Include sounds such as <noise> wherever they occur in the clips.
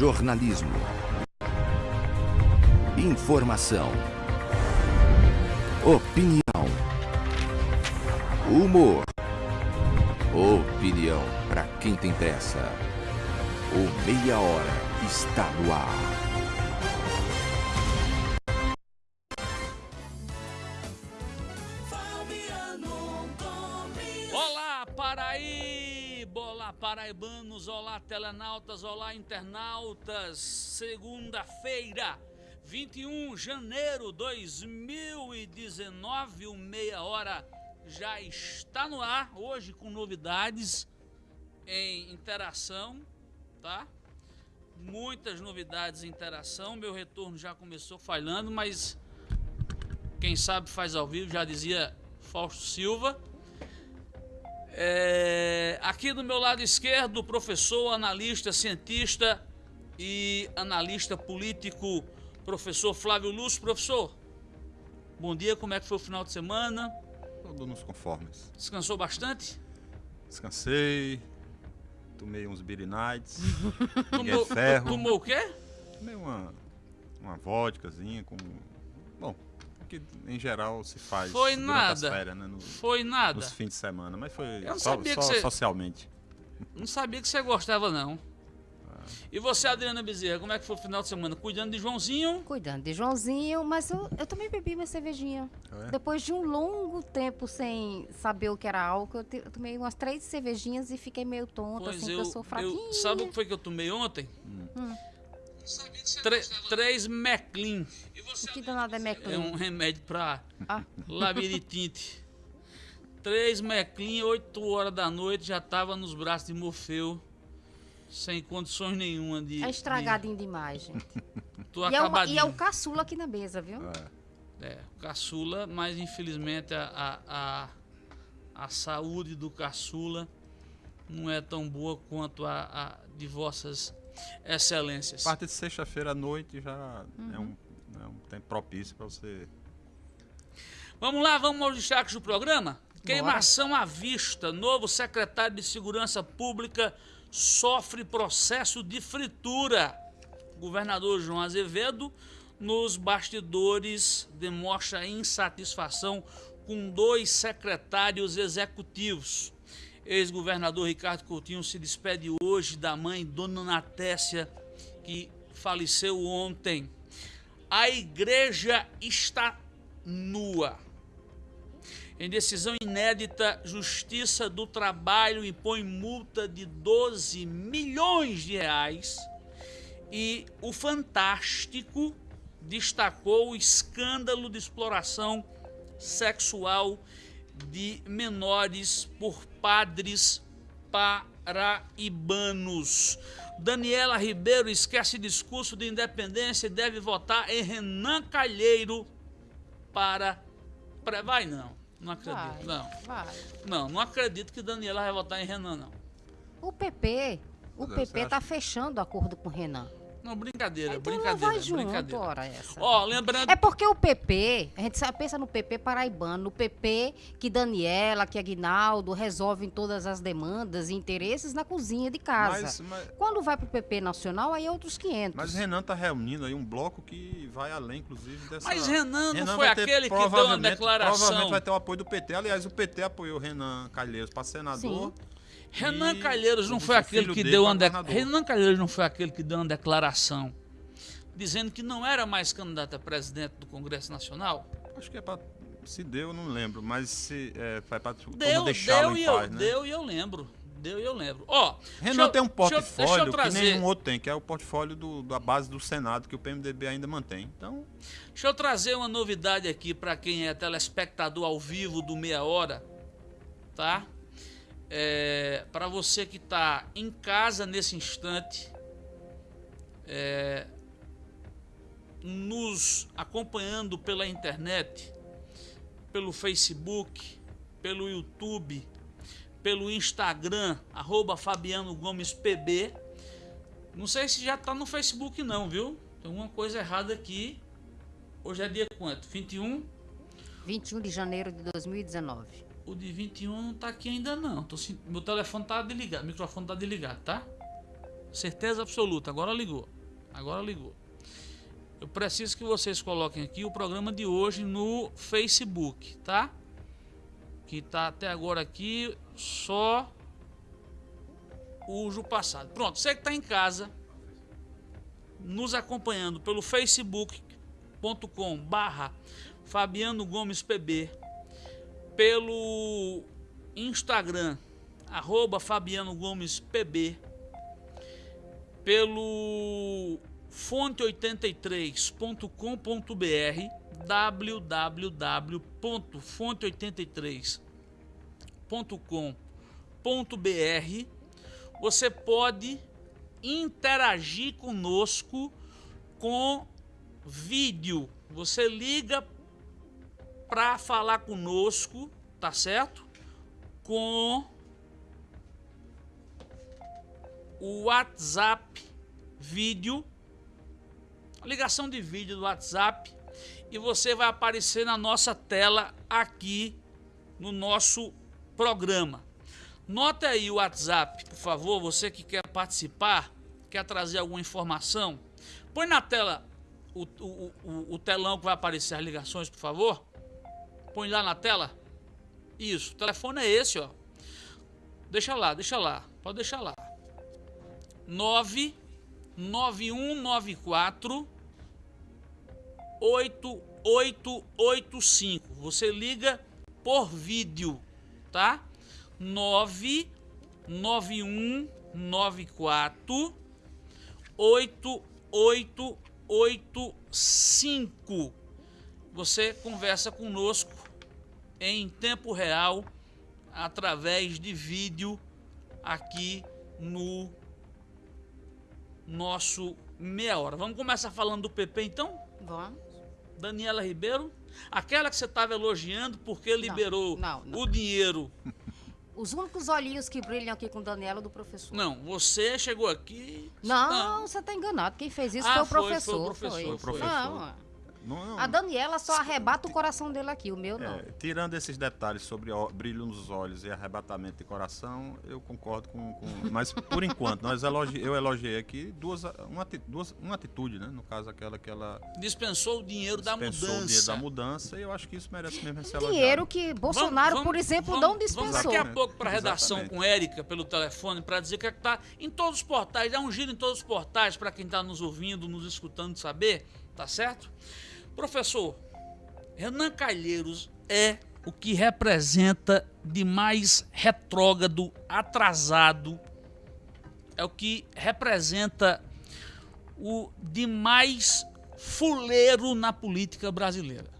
Jornalismo. Informação. Opinião. Humor. Opinião para quem tem pressa. O Meia Hora está no ar. Olá, telenautas! Olá, internautas! Segunda-feira, 21 de janeiro de 2019, o Meia Hora já está no ar. Hoje com novidades em interação, tá? Muitas novidades em interação. Meu retorno já começou falhando, mas quem sabe faz ao vivo, já dizia Fausto Silva. É, aqui do meu lado esquerdo, professor, analista, cientista e analista político, professor Flávio Lúcio. Professor, bom dia, como é que foi o final de semana? Tudo nos conformes. Descansou bastante? Descansei, tomei uns Beer Nights, <laughs> Ninguém Tomou, ferro. tomou o quê? tomei uma, uma vodkazinha com... Bom, que em geral se faz Foi durante nada. as férias, né? no- Foi nada. nos fins de semana, mas foi Eu não só, que você- socialmente. Não sabia que você gostava, não. Ah. E você, Adriana Bezerra, como é que foi o final de semana? Cuidando de Joãozinho? Cuidando de Joãozinho, mas eu, eu também bebi minha cervejinha. É? Depois de um longo tempo sem saber o que era álcool, eu, te- eu tomei umas três cervejinhas e fiquei meio tonta, assim, porque eu sou fraquinha. eu sabe o que foi que eu tomei ontem? Hum. Tre- três Meclin. O que danado é É Meclin? um remédio pra Ah, labirintite. Três Meclin, 8 horas da noite, já tava nos braços de Morfeu. Sem condições nenhuma de. é estragadinho demais, gente. De, <laughs> tô E é, uma- e é o caçula aqui na mesa, viu? É. É, caçula, mas infelizmente a, a, a, a saúde do caçula não é tão boa quanto a, a de vossas excelências. A partir de sexta-feira à noite já é, Uhum. um, é um tempo propício para você... Vamos lá, vamos aos destaques do programa? Queimação à vista. Novo secretário de Segurança Pública sofre processo de fritura. Governador João Azevedo, nos bastidores, demonstra insatisfação com dois secretários executivos. Ex-governador Ricardo Coutinho se despede hoje da mãe Dona Natécia, que faleceu ontem. A igreja está nua. Em decisão inédita, Justiça do Trabalho impõe multa de 12 milhões de reais e o Fantástico destacou o escândalo de exploração sexual de menores por padres paraibanos. Daniela Ribeiro esquece discurso de independência e deve votar em Renan Calheiro para. para- Vai não, não acredito. Vai, Não, vai. não, não acredito que Daniela vai votar em Renan, não. O PP, o Mas PP acha- tá fechando o acordo com o Renan. Não, brincadeira, Então não brincadeira, vai junto, brincadeira. ora essa. Ó, lembrando. É porque o PP, a gente pensa no PP paraibano, no PP que Daniela, que Aguinaldo resolvem todas as demandas e interesses na cozinha de casa. Mas, mas, Quando vai pro PP nacional, aí é outros 500. mas Renan tá reunindo aí um bloco que vai além, inclusive, dessa... Mas Renan não Renan foi aquele que deu uma declaração. Provavelmente vai ter o apoio do PT. Aliás, o PT apoiou Renan Calheiros para senador. Renan Calheiros não foi aquele que deu uma de... Renan Calheiros não foi aquele que deu uma declaração dizendo que não era mais candidato a presidente do Congresso Nacional? Acho que é para se deu, eu não lembro, mas se é, vai para Deu, deixá-lo deu em e paz, eu, né? deu e eu lembro. Deu e eu lembro. Ó, Renan eu- tem um deixa eu- portfólio que nenhum outro tem, que é o portfólio do- da base do Senado, que o PMDB ainda mantém. Então, Deixa eu trazer uma novidade aqui para quem é telespectador ao vivo do Meia Hora, tá? É, para você que está em casa nesse instante, é, nos acompanhando pela internet, pelo Facebook, pelo YouTube, pelo Instagram, arroba Fabiano Gomes PB. Não sei se já tá no Facebook não, viu? Tem uma coisa errada aqui. Hoje é dia quanto? 21? 21 de janeiro de 2019. O de 21 não tá aqui ainda não. Tô Meu telefone tá desligado, o microfone tá desligado, tá? Certeza absoluta. Agora ligou. Agora ligou. Eu preciso que vocês coloquem aqui o programa de hoje no Facebook, tá? Que tá até agora aqui só o passado. Pronto, você que está em casa, nos acompanhando pelo facebook.com barra Fabiano Gomes PB, pelo Instagram, arroba Fabiano Gomes PB, pelo fonte83.com.br www.fonte83.com.br você pode interagir conosco com vídeo. Você liga para falar conosco, tá certo? Com o WhatsApp vídeo, ligação de vídeo do WhatsApp e você vai aparecer na nossa tela aqui no nosso programa. Nota aí o WhatsApp, por favor, você que quer participar, quer trazer alguma informação. Põe na tela o, o, o, o telão que vai aparecer as ligações, por favor. Põe lá na tela. Isso, o telefone é esse, ó. Deixa lá, deixa lá. Pode deixar lá. 99194 8885. Você liga por vídeo, tá? 99194 8885. Você conversa conosco em tempo real através de vídeo aqui no nosso meia hora. Vamos começar falando do PP então? Vamos. Daniela Ribeiro, aquela que você estava elogiando porque liberou não, não. o dinheiro <laughs> os únicos olhinhos que brilham aqui com Daniela do professor. Não, você chegou aqui. Não, você está enganado. Quem fez isso Ah, foi, o foi, foi o professor. professor, Foi o professor. Não, Não, não, a Daniela só arrebata o coração dele aqui, o meu não. é, tirando esses detalhes sobre ó, brilho nos olhos e arrebatamento de coração, eu concordo com. com- <laughs> mas por enquanto, nós elogi, eu elogiei aqui duas, uma, duas, uma atitude, né? No caso, aquela que ela Dispensou o dinheiro da dispensou mudança. o dinheiro da mudança, e eu acho que isso merece mesmo ser elogiado. Dinheiro que Bolsonaro, Vamos- por exemplo, vamos- não Vamos dispensou. daqui a pouco para a redação Exatamente. com Érica pelo telefone para dizer que é que tá em todos os portais. Dá um giro em todos os portais para quem está nos ouvindo, nos escutando saber, tá certo? Professor, Renan Calheiros é o que representa de mais retrógrado, atrasado, é o que representa o de mais fuleiro na política brasileira.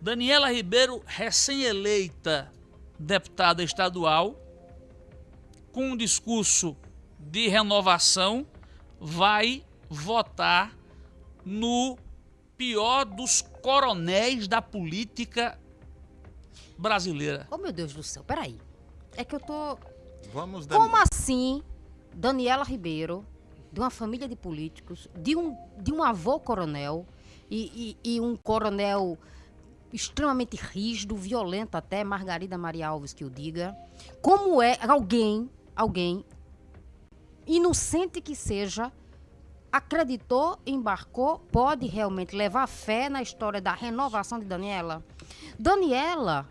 Daniela Ribeiro, recém-eleita deputada estadual, com um discurso de renovação, vai votar no pior dos coronéis da política brasileira. Oh, meu Deus do céu, peraí. É que eu tô. Vamos Como assim, Daniela Ribeiro, de uma família de políticos, de um, de um avô coronel e, e- e um coronel extremamente rígido, violento até, Margarida Maria Alves que o diga, como é alguém, alguém, inocente que seja, acreditou, embarcou, pode realmente levar fé na história da renovação de Daniela? Daniela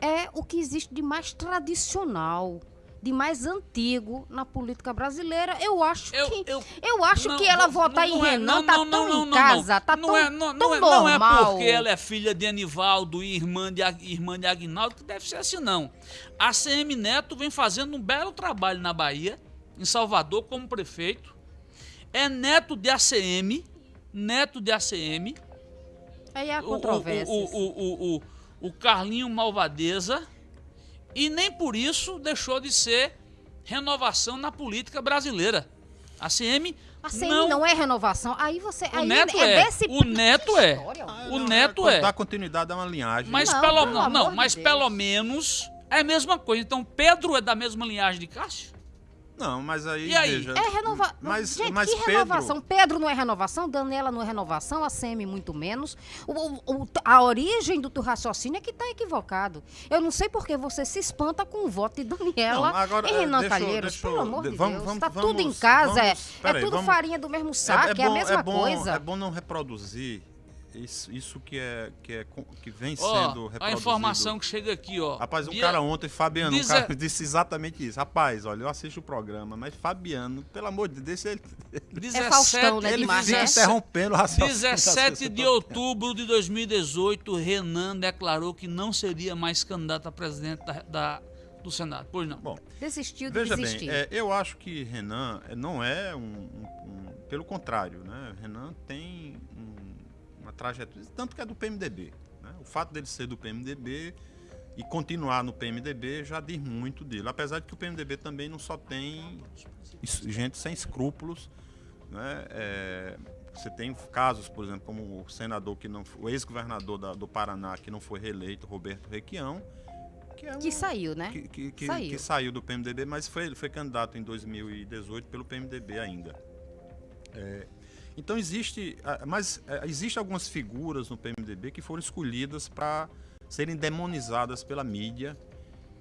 é o que existe de mais tradicional, de mais antigo na política brasileira. Eu acho Eu- que eu- eu acho Não, que ela não, votar não em é- Renan não, tá não, tão não, em casa, tá não tão, é, não, tão é, não é normal. porque ela é filha de Anivaldo e irmã de, irmã de Agnaldo que deve ser assim, não. A CM Neto vem fazendo um belo trabalho na Bahia, em Salvador, como prefeito. É neto de ACM, neto de ACM. Aí há o- controvérsias. O, o, o, o, o Carlinho Malvadeza. E nem por isso deixou de ser renovação na política brasileira. A CM A CM não, não, é renovação. Aí você. o aí Neto é, é. desse O Neto é. Ó. O Não, Neto é. Dar continuidade a uma linhagem. Mas Não, pelo não, não, de mas Deus. pelo menos é a mesma coisa. Então Pedro é da mesma linhagem de Cássio? Não, mas aí, E aí? veja... É renovação. Mas, Gente, mas que Pedro, renovação? Pedro não é renovação, Daniela não é renovação, a CM muito menos. O- o- a origem do teu raciocínio é que está equivocado. Eu não sei por que você se espanta com o voto de Daniela Não, agora, e eh, Renan deixa Calheiros. deixa Pelo amor de- vamos- Deus. vamos- Tá tudo em casa, é, vamos- é peraí, tudo vamos- farinha do mesmo saco, é, a bom- mesma bom, coisa. É bom não reproduzir isso, isso que, é, que, é, que vem sendo reproduzido. a informação que chega aqui, ó. Rapaz, um Dia- cara ontem, Fabiano, um Diz cara a- <laughs> disse exatamente isso. Rapaz, olha, eu assisto o programa, mas Fabiano, pelo amor de Deus, ele, <laughs> É Faustão, né, ele demais, fica né? interrompendo o raciocínio. das 17 pessoas. <laughs> de outubro de 2018, Renan declarou que não seria mais candidato a presidente da, da- do Senado. Pois não. Bom, Desistiu de Veja desistir. bem, é, eu acho que Renan é, não é um, um- um- Pelo contrário, né? Renan tem um- trajetória. Tanto que é do PMDB. né? O fato dele ser do PMDB e continuar no PMDB já diz muito dele. Apesar de que o PMDB também não só tem gente sem escrúpulos. Né? É, você tem casos, por exemplo, como o senador que não. O ex-governador do Paraná que não foi reeleito, Roberto Requião. Que, é Que saiu, né? que, que- que- Saiu. que saiu do PMDB, mas foi, foi candidato em 2018 pelo PMDB ainda. É, então existe, ah, mas é, existe algumas figuras no PMDB que foram escolhidas para serem demonizadas pela mídia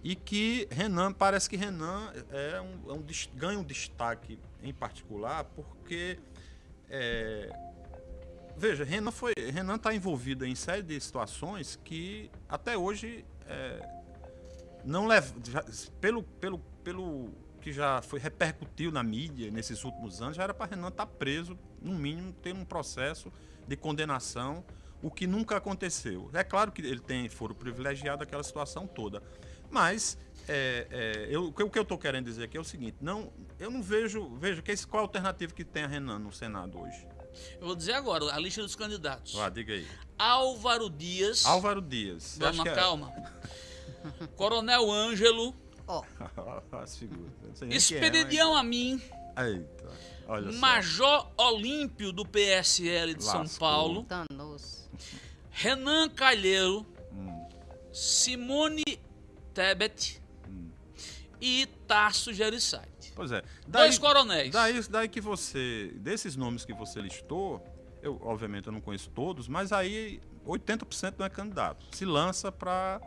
e que Renan parece que Renan é um, é um ganha um destaque em particular porque é, veja Renan foi Renan está envolvido em série de situações que até hoje é, não leva, já- pelo, pelo, pelo que já foi repercutiu na mídia nesses últimos anos, já era para Renan estar preso, no mínimo, ter um processo de condenação, o que nunca aconteceu. É claro que ele tem foro privilegiado aquela situação toda, mas é, é, eu, o que eu estou querendo dizer aqui é o seguinte: não, eu não vejo, veja que esse, qual a alternativa que tem a Renan no Senado hoje. Eu vou dizer agora a lista dos candidatos. Vá, diga aí. Álvaro Dias. Álvaro Dias. Que é- calma. Coronel Ângelo. Ó, <laughs> é, mas- Expedidião Amin. Eita, olha só. Major Olímpio do PSL de São Lascou. Paulo. danos. Renan Calheiro. Hum. Simone Tebet. E Tarso Gereissati. Pois é. Dois coronéis. Daí, daí que você. Desses nomes que você listou, eu obviamente eu não conheço todos, mas aí 80% não é candidato. Se lança para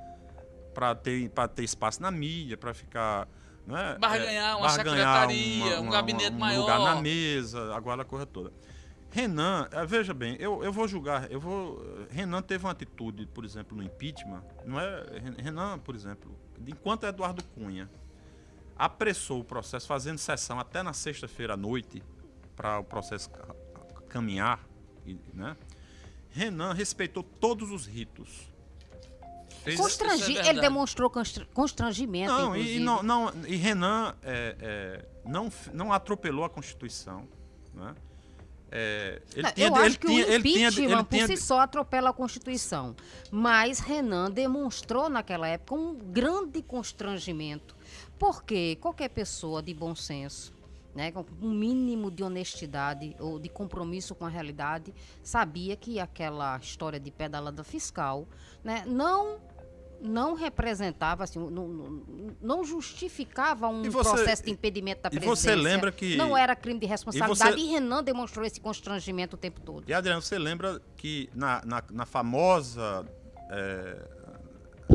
para ter, pra ter espaço na mídia, para ficar. Né, Barganhar uma barganhar secretaria, um gabinete um maior. lugar na mesa, agora a coisa toda. Renan, eh, veja bem, eu, eu vou julgar, eu vou. Renan teve uma atitude, por exemplo, no impeachment, não é? Renan, por exemplo, enquanto Eduardo Cunha apressou o processo, fazendo sessão até na sexta-feira à noite, para o processo ca- caminhar, né? Renan respeitou todos os ritos. Fez- Constrangi... é ele demonstrou constra- constrangimento, não, e, não, não, e Renan é, é, não, não atropelou a Constituição. Né? É, ele Não, tinha, eu ele acho que tinha, o ele tinha, impeachment ele tinha, por si só atropela a Constituição. Mas Renan demonstrou naquela época um grande constrangimento. Porque qualquer pessoa de bom senso, né, com um mínimo de honestidade ou de compromisso com a realidade, sabia que aquela história de pedalada fiscal né, não não representava, assim, não, não- justificava um E você- processo de impedimento da e presidência. você lembra que- Não era crime de responsabilidade você- e Renan demonstrou esse constrangimento o tempo todo. E Adriano, você lembra que na, na, na famosa é,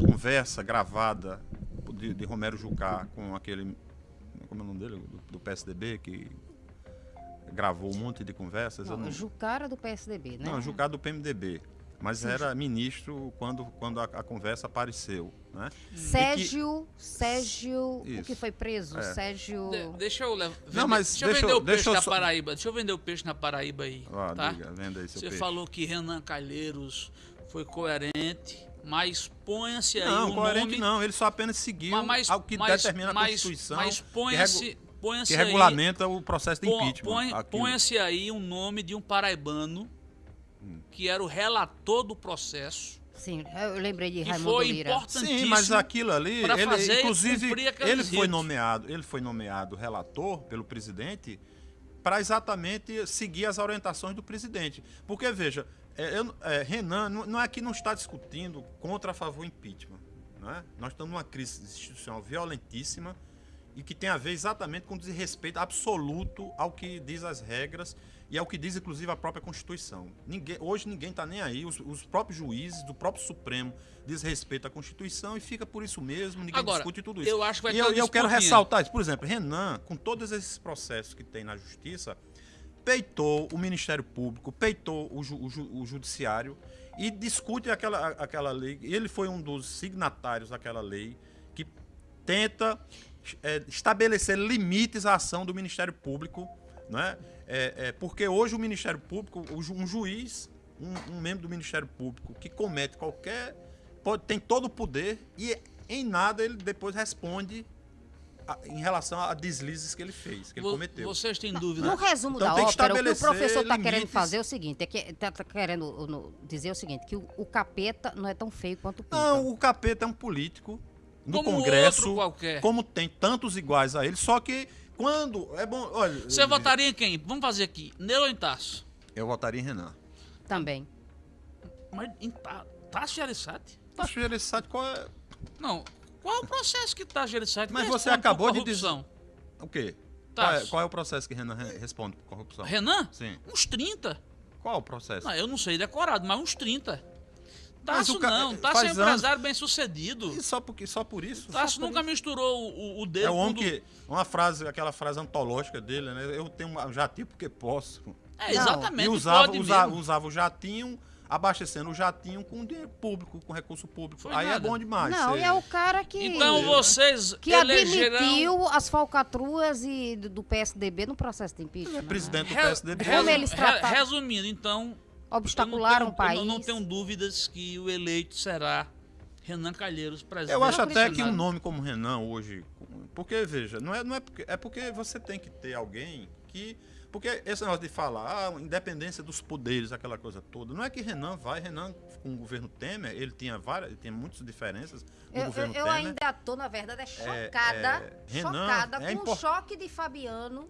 conversa gravada de, de Romero Jucá com aquele. Como é o nome dele? Do, do PSDB, que gravou um monte de conversas. Não, não- Jucara do PSDB, né? Não, Jucá do PMDB. Mas era ministro quando, quando a, a conversa apareceu. Né? Sérgio, Sérgio, o que Isso. foi preso? É. Sérgio... De- deixa eu levar. Não, mas deixa eu deixa vender eu- o peixe deixa eu na só- Paraíba. Deixa eu vender o peixe na Paraíba aí. Ah, tá? diga, venda aí seu Você peixe. falou que Renan Calheiros foi coerente, mas ponha-se aí Não, o coerente nome. não. Ele só apenas seguiu Mas, ao que mas- determina a mas- Constituição Mas que, ponha-se regu- ponha-se que aí- regulamenta o processo de impeachment. põe-. Ponha-se aí um nome de um paraibano que era o relator do processo, Sim, eu lembrei de que Raimundo foi Lira. importantíssimo. Sim, mas aquilo ali, ele, fazer inclusive, ele foi ritos. nomeado, ele foi nomeado relator pelo presidente para exatamente seguir as orientações do presidente. Porque veja, é, eu- é, Renan não, não é que não está discutindo contra a favor impeachment, não é? Nós estamos numa crise institucional violentíssima e que tem a ver exatamente com desrespeito absoluto ao que diz as regras e ao que diz inclusive a própria Constituição. Ninguém, hoje ninguém está nem aí, os, os, próprios juízes do próprio Supremo desrespeitam a Constituição e fica por isso mesmo, ninguém Agora, discute tudo isso. Eu acho que vai e eu, eu quero ressaltar isso. Por exemplo, Renan, com todos esses processos que tem na Justiça, peitou o Ministério Público, peitou o, ju, o, ju, o Judiciário e discute aquela, aquela lei. Ele foi um dos signatários daquela lei que tenta é, estabelecer limites à ação do Ministério Público, né? É, é, porque hoje o Ministério Público, um juiz, um, um, membro do Ministério Público que comete qualquer. Pode, tem todo o poder e em nada ele depois responde a, em relação a deslizes que ele fez, que ele cometeu. Vocês têm dúvida? No resumo Então, da ópera, o que o professor está querendo fazer é o seguinte: é que está querendo no, dizer o seguinte, que o, o capeta não é tão feio quanto o Pipa. Não, o capeta é um político no Como Congresso, outro qualquer. como tem tantos iguais a ele, só que quando é bom, olha, Você eu, votaria em quem? Vamos fazer aqui. Nelo ou em Tasso? eu votaria em Renan. Também. Mas em Ta- Tasso que ele sabe qual é Não. Qual é o processo que Tasso Gereissati Mas você por acabou de dizer- corrupção? o quê? Qual é, Tasso. qual é o processo que Renan re- responde por corrupção? Renan? Sim. Uns 30. Qual o processo? Não, eu não sei decorado, mas uns 30. Tasso o ca- não. Tasso é um anos- empresário bem sucedido. E só, porque, só por isso? Só Tasso nunca isso. misturou o, o dedo É o homem o do- que. Uma frase, aquela frase antológica dele, né? Eu tenho um jatinho porque posso. É, Não. exatamente. E usava, pode usava, mesmo. usava o jatinho, abastecendo o jatinho com dinheiro público, com recurso público. Foi Aí nada. é bom demais. não, Você- e é o cara que. Então vocês que elegerão... admitiu as falcatruas e do, do PSDB no processo de impeachment. é né? presidente do Re- PSDB. Como resu- eles trataram- Resumindo, então... Obstacularam eu o país. Eu não tenho dúvidas que o eleito será Renan Calheiros, presidente. Eu acho até que um nome como Renan hoje. Porque, veja, não é, não é porque. É porque você tem que ter alguém que. Porque esse negócio de falar, ah, independência dos poderes, aquela coisa toda. Não é que Renan vai, Renan com o governo Temer, ele tinha várias, ele tinha muitas diferenças no Eu, eu, governo eu Temer. ainda tô, na verdade, é É, chocada, é, Renan, chocada é com o choque de Fabiano,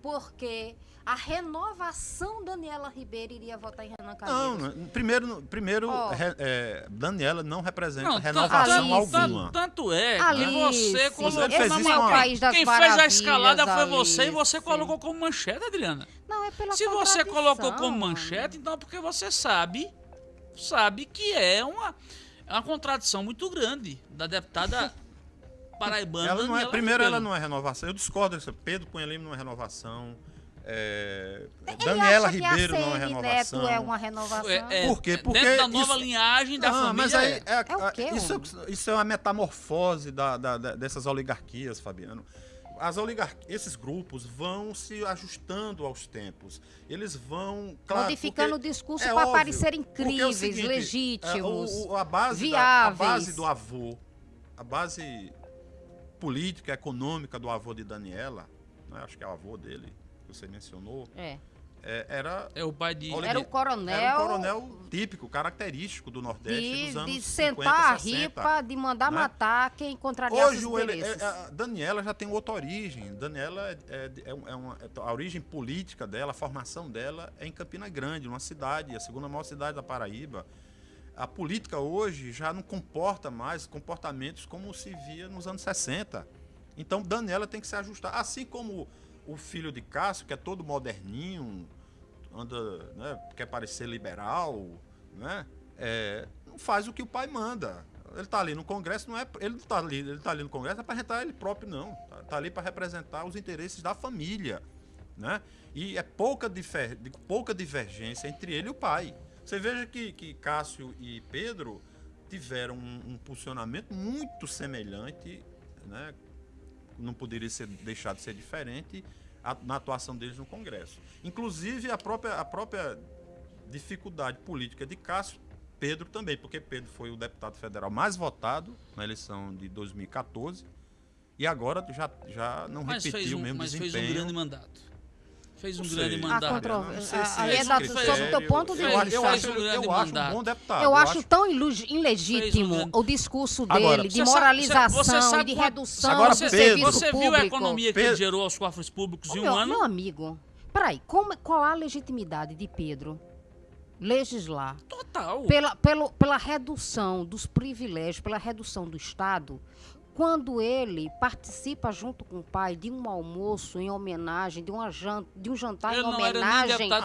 porque a renovação Daniela Ribeiro iria votar em Renan Não, Calheiros. não, primeiro, primeiro Ó. re- é, Daniela não representa Não, renovação Alice. alguma. Tanto é que Alice, você colocou Ele fez na isso uma- quem- País das Quem fez a escalada foi você e Alice. você colocou como manchete, Adriana. Não, é pela Se você colocou como manchete, então é porque você sabe, sabe que é uma, é uma contradição muito grande da deputada <laughs> paraibana. Ela não é, Daniela primeiro, ela não é renovação. Eu discordo disso. Pedro Cunha Lima não é renovação. É, Daniela que Ribeiro a não é CN renovação. Neto é uma renovação. É, é, Por quê? Porque dentro da nova isso- linhagem da Ah, família. mas aí é. é, É o quê, isso, é, isso é uma metamorfose da, da- da- dessas oligarquias, Fabiano. As oligarquias, esses grupos vão se ajustando aos tempos. Eles vão claro, Modificando o discurso é para óbvio, é o incríveis, seguinte, legítimos. é, o- o- a, base da, a viáveis. base do avô, a base política, econômica do avô de Daniela, né, acho que é o avô dele, que você mencionou, É. é, era É o pai de. Era o coronel, era um coronel típico, característico do Nordeste de, dos anos de 50, sentar a 60. ripa, de mandar né? matar quem contrariasse Hoje os o ele, interesses. é- é- a Daniela já tem outra origem. Daniela é, é- é um- é uma, é- a origem política dela, a formação dela é em Campina Grande, uma cidade, a segunda maior cidade da Paraíba. A política hoje já não comporta mais comportamentos como se via nos anos 60. Então Daniela tem que se ajustar, assim como o filho de Cássio, que é todo moderninho, anda, né, quer parecer liberal, né? É, não faz o que o pai manda. Ele está ali no Congresso, não é, ele está ali, ele tá ali no Congresso para representar ele próprio não. Tá, tá ali para representar os interesses da família, né? E é pouca, difer, pouca divergência entre ele e o pai. Você veja que, que Cássio e Pedro tiveram um, um posicionamento muito semelhante, né? Não poderia ser deixado de ser diferente a- na atuação deles no Congresso. Inclusive a própria, a própria dificuldade política de Cássio, Pedro também, porque Pedro foi o deputado federal mais votado na eleição de 2014 e agora já, já não Mas repetiu fez o um, mesmo mas fez desempenho. um grande mandato. Fez um Não grande sei. Mandato. a- ali é é esse da- critério. sob o teu ponto de eu, vista. acho- eu acho, um eu acho um bom deputado. Eu acho acho- tão ilegítimo um grande- o discurso dele Agora, de sabe- moralização sabe e de redução Agora, do você, Pedro- serviço você público. viu a economia que ele Pedro- gerou aos cofres públicos em um meu, ano? meu amigo, peraí, como, qual a legitimidade de Pedro legislar Total. pela, pelo, pela redução dos privilégios, pela redução do Estado, quando ele participa junto com o pai de um almoço em homenagem, de, uma jan de um jantar Ele em não homenagem Ah,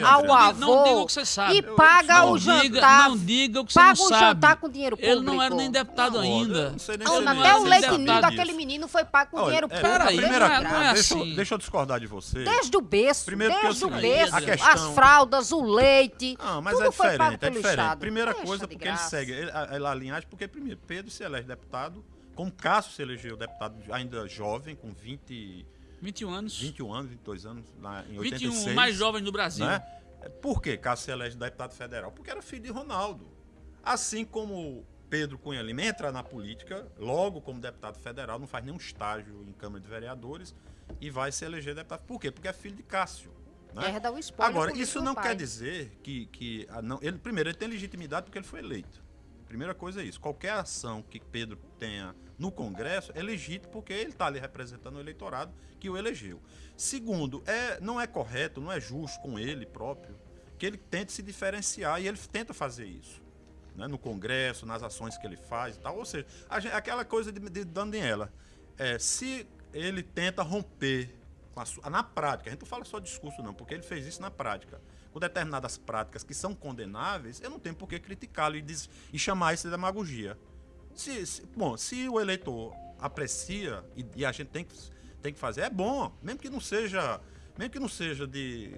não. Ao Não avô Não diga o que você sabe. e paga não o diga, jantar. Não diga o que você paga não o sabe. jantar com dinheiro público. Ele não era nem deputado Não, ainda. eu não sei nem se Ele ele não até o leite ninho daquele menino foi pago com Olha, dinheiro é, público. Primeira não é- coisa, não é deixa, eu- assim. deixa eu discordar de você. Desde o berço, Primeiro que é o desde o berço, a questão- as fraldas, o leite, Ah, mas tudo é foi pago diferente, é pelo diferente. Estado. Primeira Deixa coisa, porque ele segue ele- a, a linhagem, porque primeiro, Pedro se elege deputado, como Cássio se elegeu deputado ainda jovem, com 20, 21 anos. 21 anos, 22 anos, lá em 21, 86. mais jovens do Brasil. Né? Por que Cássio se elege deputado federal? Porque era filho de Ronaldo. Assim como Pedro Cunha Lima entra na política, logo como deputado federal, não faz nenhum estágio em Câmara de Vereadores e vai se eleger deputado. Por quê? Porque é filho de Cássio. Né? Herda o espólio Agora, isso não pai. quer dizer que, que ah, não, ele primeiro ele tem legitimidade porque ele foi eleito. Primeira coisa é isso. Qualquer ação que Pedro tenha no Congresso é legítimo porque ele está ali representando o eleitorado que o elegeu. Segundo, é, não é correto, não é justo com ele próprio que ele tente se diferenciar e ele tenta fazer isso. né, no Congresso, nas ações que ele faz e tal. Ou seja, gente- aquela coisa de, de Daniela. É, se ele tenta romper na prática, a gente não fala só discurso não, porque ele fez isso na prática. Com determinadas práticas que são condenáveis, eu não tenho por que criticá-lo e, e chamar isso de demagogia. Se, se- bom, se o eleitor aprecia e, e a gente tem que, tem que fazer, é bom, mesmo que não seja, mesmo que não seja de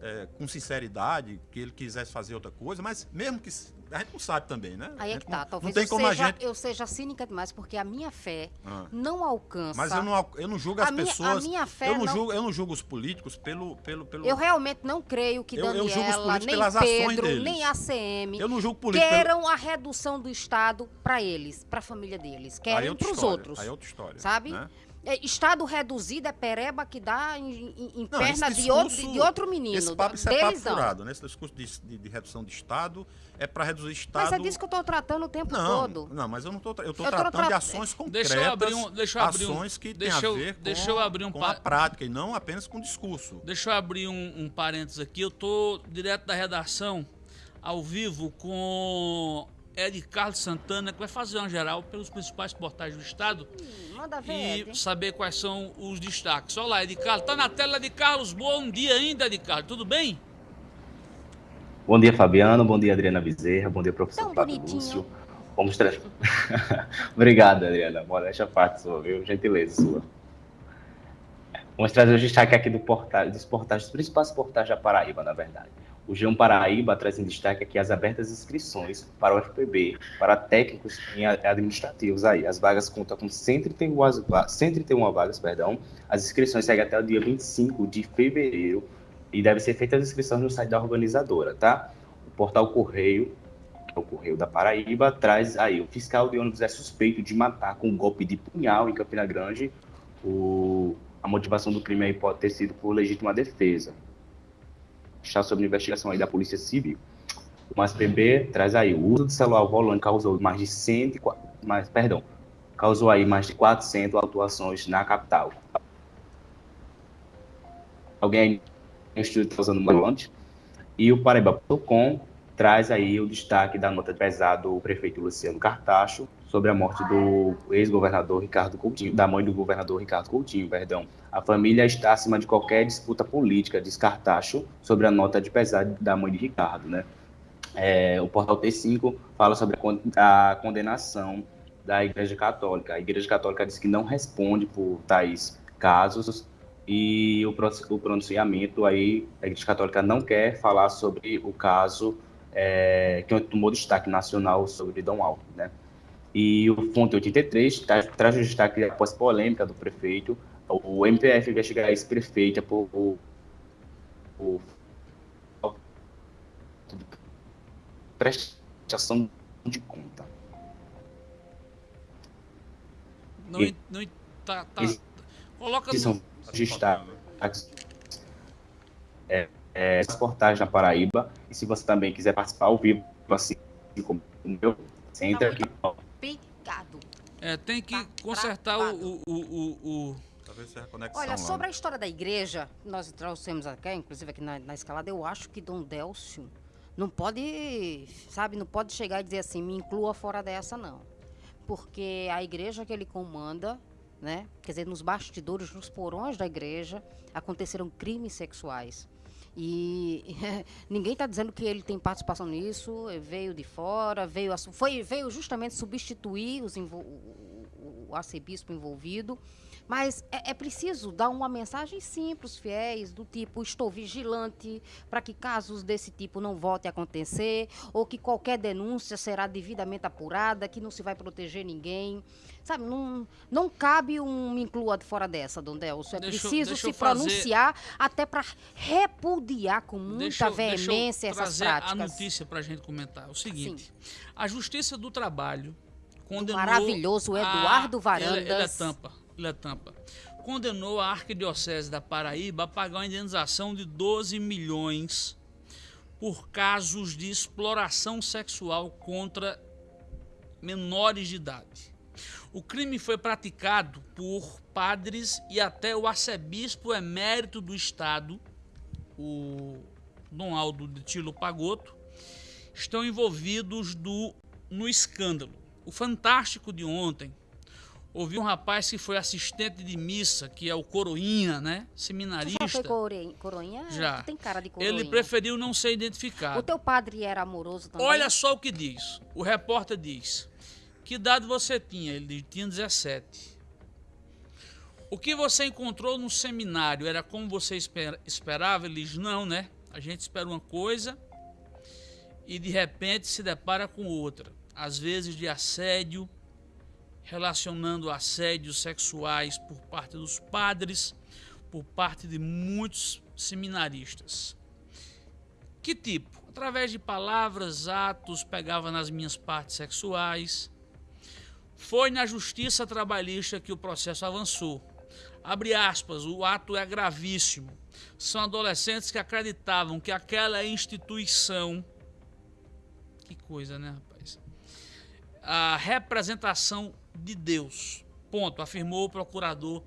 é, com sinceridade, que ele quisesse fazer outra coisa, mas mesmo que a gente não sabe também, né? Aí é que tá. não, Talvez não tem eu, como seja, a gente. eu seja cínica demais, porque a minha fé Ah. não alcança. Mas eu não, eu não julgo as A minha- a pessoas. minha fé eu, não não- julgo, eu não julgo os políticos pelo. pelo, pelo Eu realmente não creio que Eu- eu julgo os Daniela, políticos nem pelas ações Pedro, deles. nem a ACM eu não julgo político. pelo- queiram a redução do Estado para eles, para a família deles. É Querem para os outros. Aí é outra história. sabe? né? É, Estado reduzido é pereba que dá em, em- em Não, perna esse de outro, discurso- de outro menino. Esse papo, isso é papo furado, né? Esse discurso de, de- de redução de Estado é para reduzir Estado. Mas é disso que eu estou tratando o tempo não, todo. não, mas eu não estou eu tô tratando de tra- ações concretas, Deixa eu abrir um- deixa eu abrir um- ações que têm a ver com, deixa eu abrir um com a prática e não apenas com o discurso. Deixa eu abrir um, um parênteses aqui. Eu tô direto da redação, ao vivo, com Ed Carlos Santana, que vai fazer uma geral pelos principais portais do estado Hum, Manda ver, e Ed. saber quais são os destaques. Olá, Ed Carlos. Tá na tela de Carlos. Bom dia ainda, Ed Carlos. Tudo bem? Bom dia, Fabiano. Bom dia, Adriana Bezerra. Bom dia, professor Tão Flávio bonitinho. Lúcio. Vamos tra... <laughs> Obrigado, Adriana. Modéstia à parte sua, viu? Gentileza sua. Vamos trazer o destaque aqui do portal, dos portais, dos principais portais da Paraíba, na verdade. O G1 Paraíba traz em destaque aqui as abertas inscrições para o FPB, para técnicos a- administrativos aí. As vagas contam com 131, vas- va- 131 vagas, perdão. As inscrições seguem até o dia 25 de fevereiro e devem ser feitas as inscrições no site da organizadora, tá? O portal Correio, o Correio da Paraíba, traz aí o fiscal de ônibus é suspeito de matar com um golpe de punhal em Campina Grande. O, a motivação do crime aí pode ter sido por legítima defesa. Está sob investigação aí da Polícia Civil. O MASPB traz aí o uso do celular ao volante causou mais de 104, mais, perdão, causou aí mais de 400 autuações na capital. Alguém está usando o volante? E o Paraíba.com traz aí o destaque da nota de pesado do prefeito Luciano Cartacho sobre a morte do ex-governador Ricardo Coutinho, da mãe do governador Ricardo Coutinho, perdão. A família está acima de qualquer disputa política, diz Cartacho, sobre a nota de pesado da mãe de Ricardo, né? É, o portal T5 fala sobre a con- a condenação da Igreja Católica. A Igreja Católica diz que não responde por tais casos e o pronunciamento aí, a Igreja Católica não quer falar sobre o caso é, que tomou destaque nacional sobre Dom Alves, né? E o Fonte 83 tra- traz o destaque após polêmica do prefeito. O MPF investiga a ex-prefeita por, por, por prestação de conta. Não, E- não tá, tá. Coloca que no, são Tá destaques é, é, as portagens na Paraíba. E se você também quiser participar ao vivo, assim como o meu, você entra aqui. É, tem que Tá consertar o, o, o, o- Talvez seja a conexão. Olha, lá, sobre né? a história da igreja, nós trouxemos aqui, inclusive aqui na, na escalada, eu acho que Dom Délcio não pode, sabe, não pode chegar e dizer assim, me inclua fora dessa, não. porque a igreja que ele comanda, né? Quer dizer, nos bastidores, nos porões da igreja, aconteceram crimes sexuais. E <laughs> ninguém está dizendo que ele tem participação nisso, veio de fora, veio, foi, veio justamente substituir os, o, o arcebispo envolvido. Mas é, é, preciso dar uma mensagem simples, fiéis, do tipo: estou vigilante para que casos desse tipo não voltem a acontecer, ou que qualquer denúncia será devidamente apurada, que não se vai proteger ninguém. Sabe, não, não cabe um me inclua fora dessa, Dom Delcio. É deixa, preciso deixa se pronunciar fazer... até para repudiar com muita deixa, veemência essas práticas. a notícia para a gente comentar. É o seguinte: Sim. a Justiça do Trabalho condenou. Do maravilhoso Eduardo a... Varandas. Ele, ele é tampa. Condenou a Arquidiocese da Paraíba a pagar uma indenização de 12 milhões por casos de exploração sexual contra menores de idade. O crime foi praticado por padres e até o arcebispo emérito do estado, o Dom Aldo de Tilo Pagoto, estão envolvidos do, no escândalo. O fantástico de ontem ouvi um rapaz que foi assistente de missa, que é o Coroinha, né? Seminarista. Você já foi coroinha? Já. Tem cara de coroinha. Ele preferiu não ser identificado. O teu padre era amoroso também? Olha só o que diz. O repórter diz. Que idade você tinha? Ele tinha 17. O que você encontrou no seminário era como você esperava? Ele diz, não, né? A gente espera uma coisa e de repente se depara com outra. Às vezes de assédio, relacionando assédios sexuais por parte dos padres, por parte de muitos seminaristas. Que tipo? Através de palavras, atos, pegava nas minhas partes sexuais. Foi na justiça trabalhista que o processo avançou. Abre aspas, o ato é gravíssimo. São adolescentes que acreditavam que aquela instituição. Que coisa, né, rapaz? A representação de Deus. Ponto, afirmou o procurador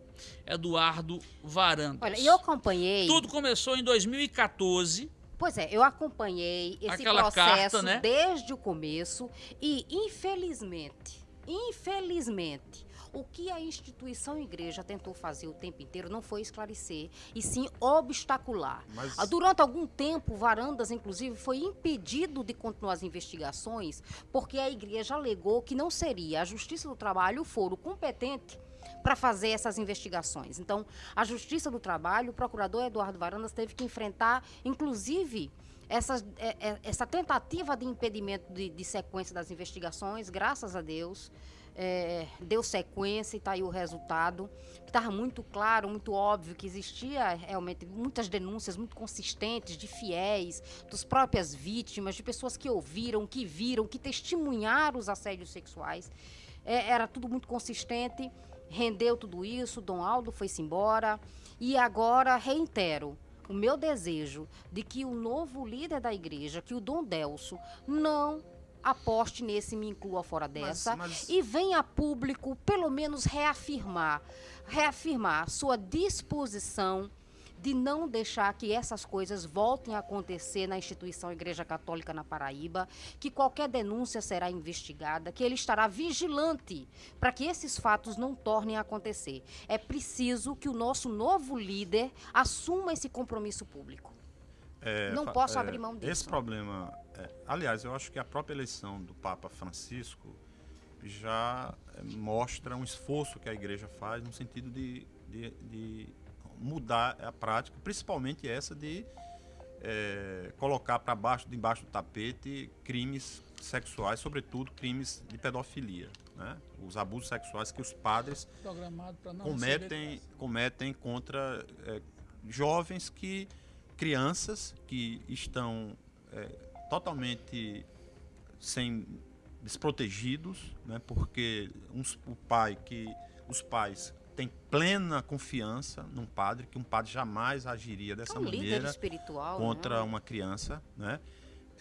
Eduardo Varandas. Olha, eu acompanhei. Tudo começou em 2014. Pois é, eu acompanhei esse Aquela processo carta, né? desde o começo e, infelizmente, infelizmente, o que a instituição igreja tentou fazer o tempo inteiro não foi esclarecer, e sim obstacular. Mas... Ah, durante algum tempo, Varandas, inclusive, foi impedido de continuar as investigações, porque a igreja alegou que não seria a Justiça do Trabalho o foro competente para fazer essas investigações. Então, a Justiça do Trabalho, o procurador Eduardo Varandas teve que enfrentar, inclusive, essa, é, é, essa tentativa de impedimento de, de sequência das investigações, graças a Deus é, deu sequência e está aí o resultado. Estava muito claro, muito óbvio que existia realmente muitas denúncias muito consistentes de fiéis, dos próprias vítimas, de pessoas que ouviram, que viram, que testemunharam os assédios sexuais. É, era tudo muito consistente, rendeu tudo isso, Dom Aldo foi-se embora. E agora reitero o meu desejo de que o novo líder da igreja, que o Dom Delso, não aposte nesse me inclua fora dessa mas, mas... e venha a público pelo menos reafirmar reafirmar sua disposição de não deixar que essas coisas voltem a acontecer na instituição Igreja Católica na Paraíba, que qualquer denúncia será investigada, que ele estará vigilante para que esses fatos não tornem a acontecer. É preciso que o nosso novo líder assuma esse compromisso público. É, não posso é, abrir mão disso. Esse problema, é, aliás, eu acho que a própria eleição do Papa Francisco já é, mostra um esforço que a igreja faz no sentido de, de, de mudar a prática, principalmente essa de é, colocar para baixo, debaixo do tapete, crimes sexuais, sobretudo crimes de pedofilia, né? Os abusos sexuais que os padres cometem, cometem contra é, jovens que crianças que estão é, totalmente sem desprotegidos, né, porque uns, o pai que os pais têm plena confiança num padre que um padre jamais agiria dessa é um maneira contra né? uma criança, né?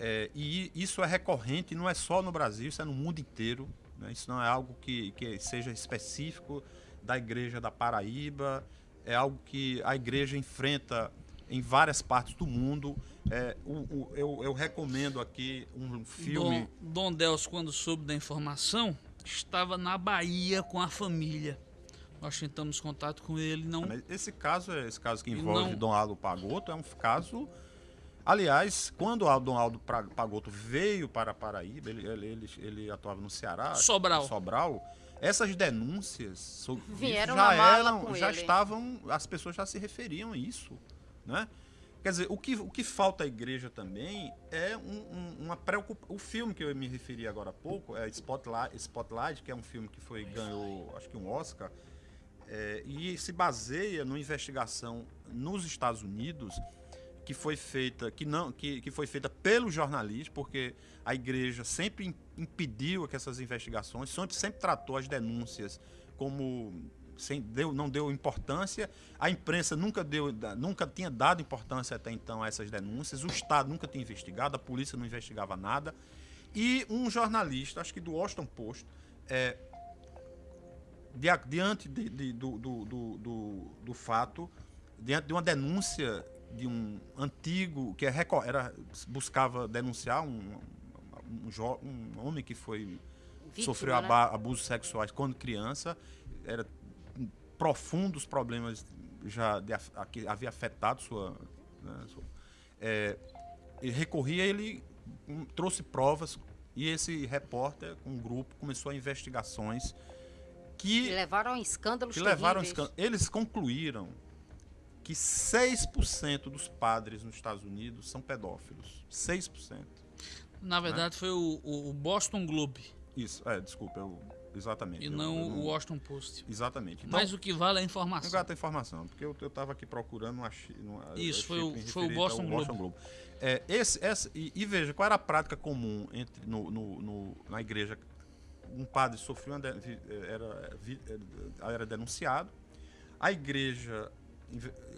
É, e isso é recorrente, não é só no Brasil, isso é no mundo inteiro. Né? Isso não é algo que, que seja específico da Igreja da Paraíba, é algo que a Igreja enfrenta em várias partes do mundo. É, o, o, eu, eu, recomendo aqui um filme. Dom, Dom Deus, quando soube da informação, estava na Bahia com a família. Nós tentamos contato com ele, não. Mas esse caso, é- esse caso que envolve não- Dom Aldo Pagoto, é um caso. Aliás, quando o Dom Aldo Pagoto veio para Paraíba, ele, ele, ele, ele atuava no Ceará, Sobral. Sobral. Essas denúncias sobre Vieram já eram, com já ele. estavam, as pessoas já se referiam a isso, né? Quer dizer, o que, o que falta à igreja também é um- um- uma preocupação. O filme que eu me referi agora há pouco é Spotlight, Spotlight, que é um filme que foi ganhou, acho que um Oscar, é, e se baseia numa investigação nos Estados Unidos que foi feita que não que, que foi feita pelo jornalista porque a igreja sempre im- impediu que essas investigações sempre, sempre tratou as denúncias como sem deu, não deu importância. A imprensa nunca deu nunca tinha dado importância até então a essas denúncias. O estado nunca tinha investigado a polícia não investigava nada. E um jornalista acho que do Washington Post é, dia- diante de- de- do, do, do, do, fato, diante de uma denúncia de um antigo que é era, buscava denunciar um, um, um homem que foi Vítima, sofreu né? abusos sexuais quando criança, era profundos problemas já de a- que havia afetado sua, né, sua- é, e recorria ele hum, trouxe provas e esse repórter com um grupo começou a investigações Que que levaram a escândalos que levaram terríveis. escan- eles concluíram que 6% dos padres nos Estados Unidos são pedófilos. 6%. Na verdade, foi o, o Boston Globe Isso, é, desculpa, eu, exatamente. e eu- não eu o Washington Post. Exatamente. Então, Mas o que vale é a não informação. gata informação, porque eu, eu tava aqui procurando, não. Não, eu Isso, foi o- foi o Boston ao Globe. É, esse, essa, e, e veja, qual era a prática comum entre, no, no- no- na igreja? Um padre sofreu, uma de- era, era denunciado, a igreja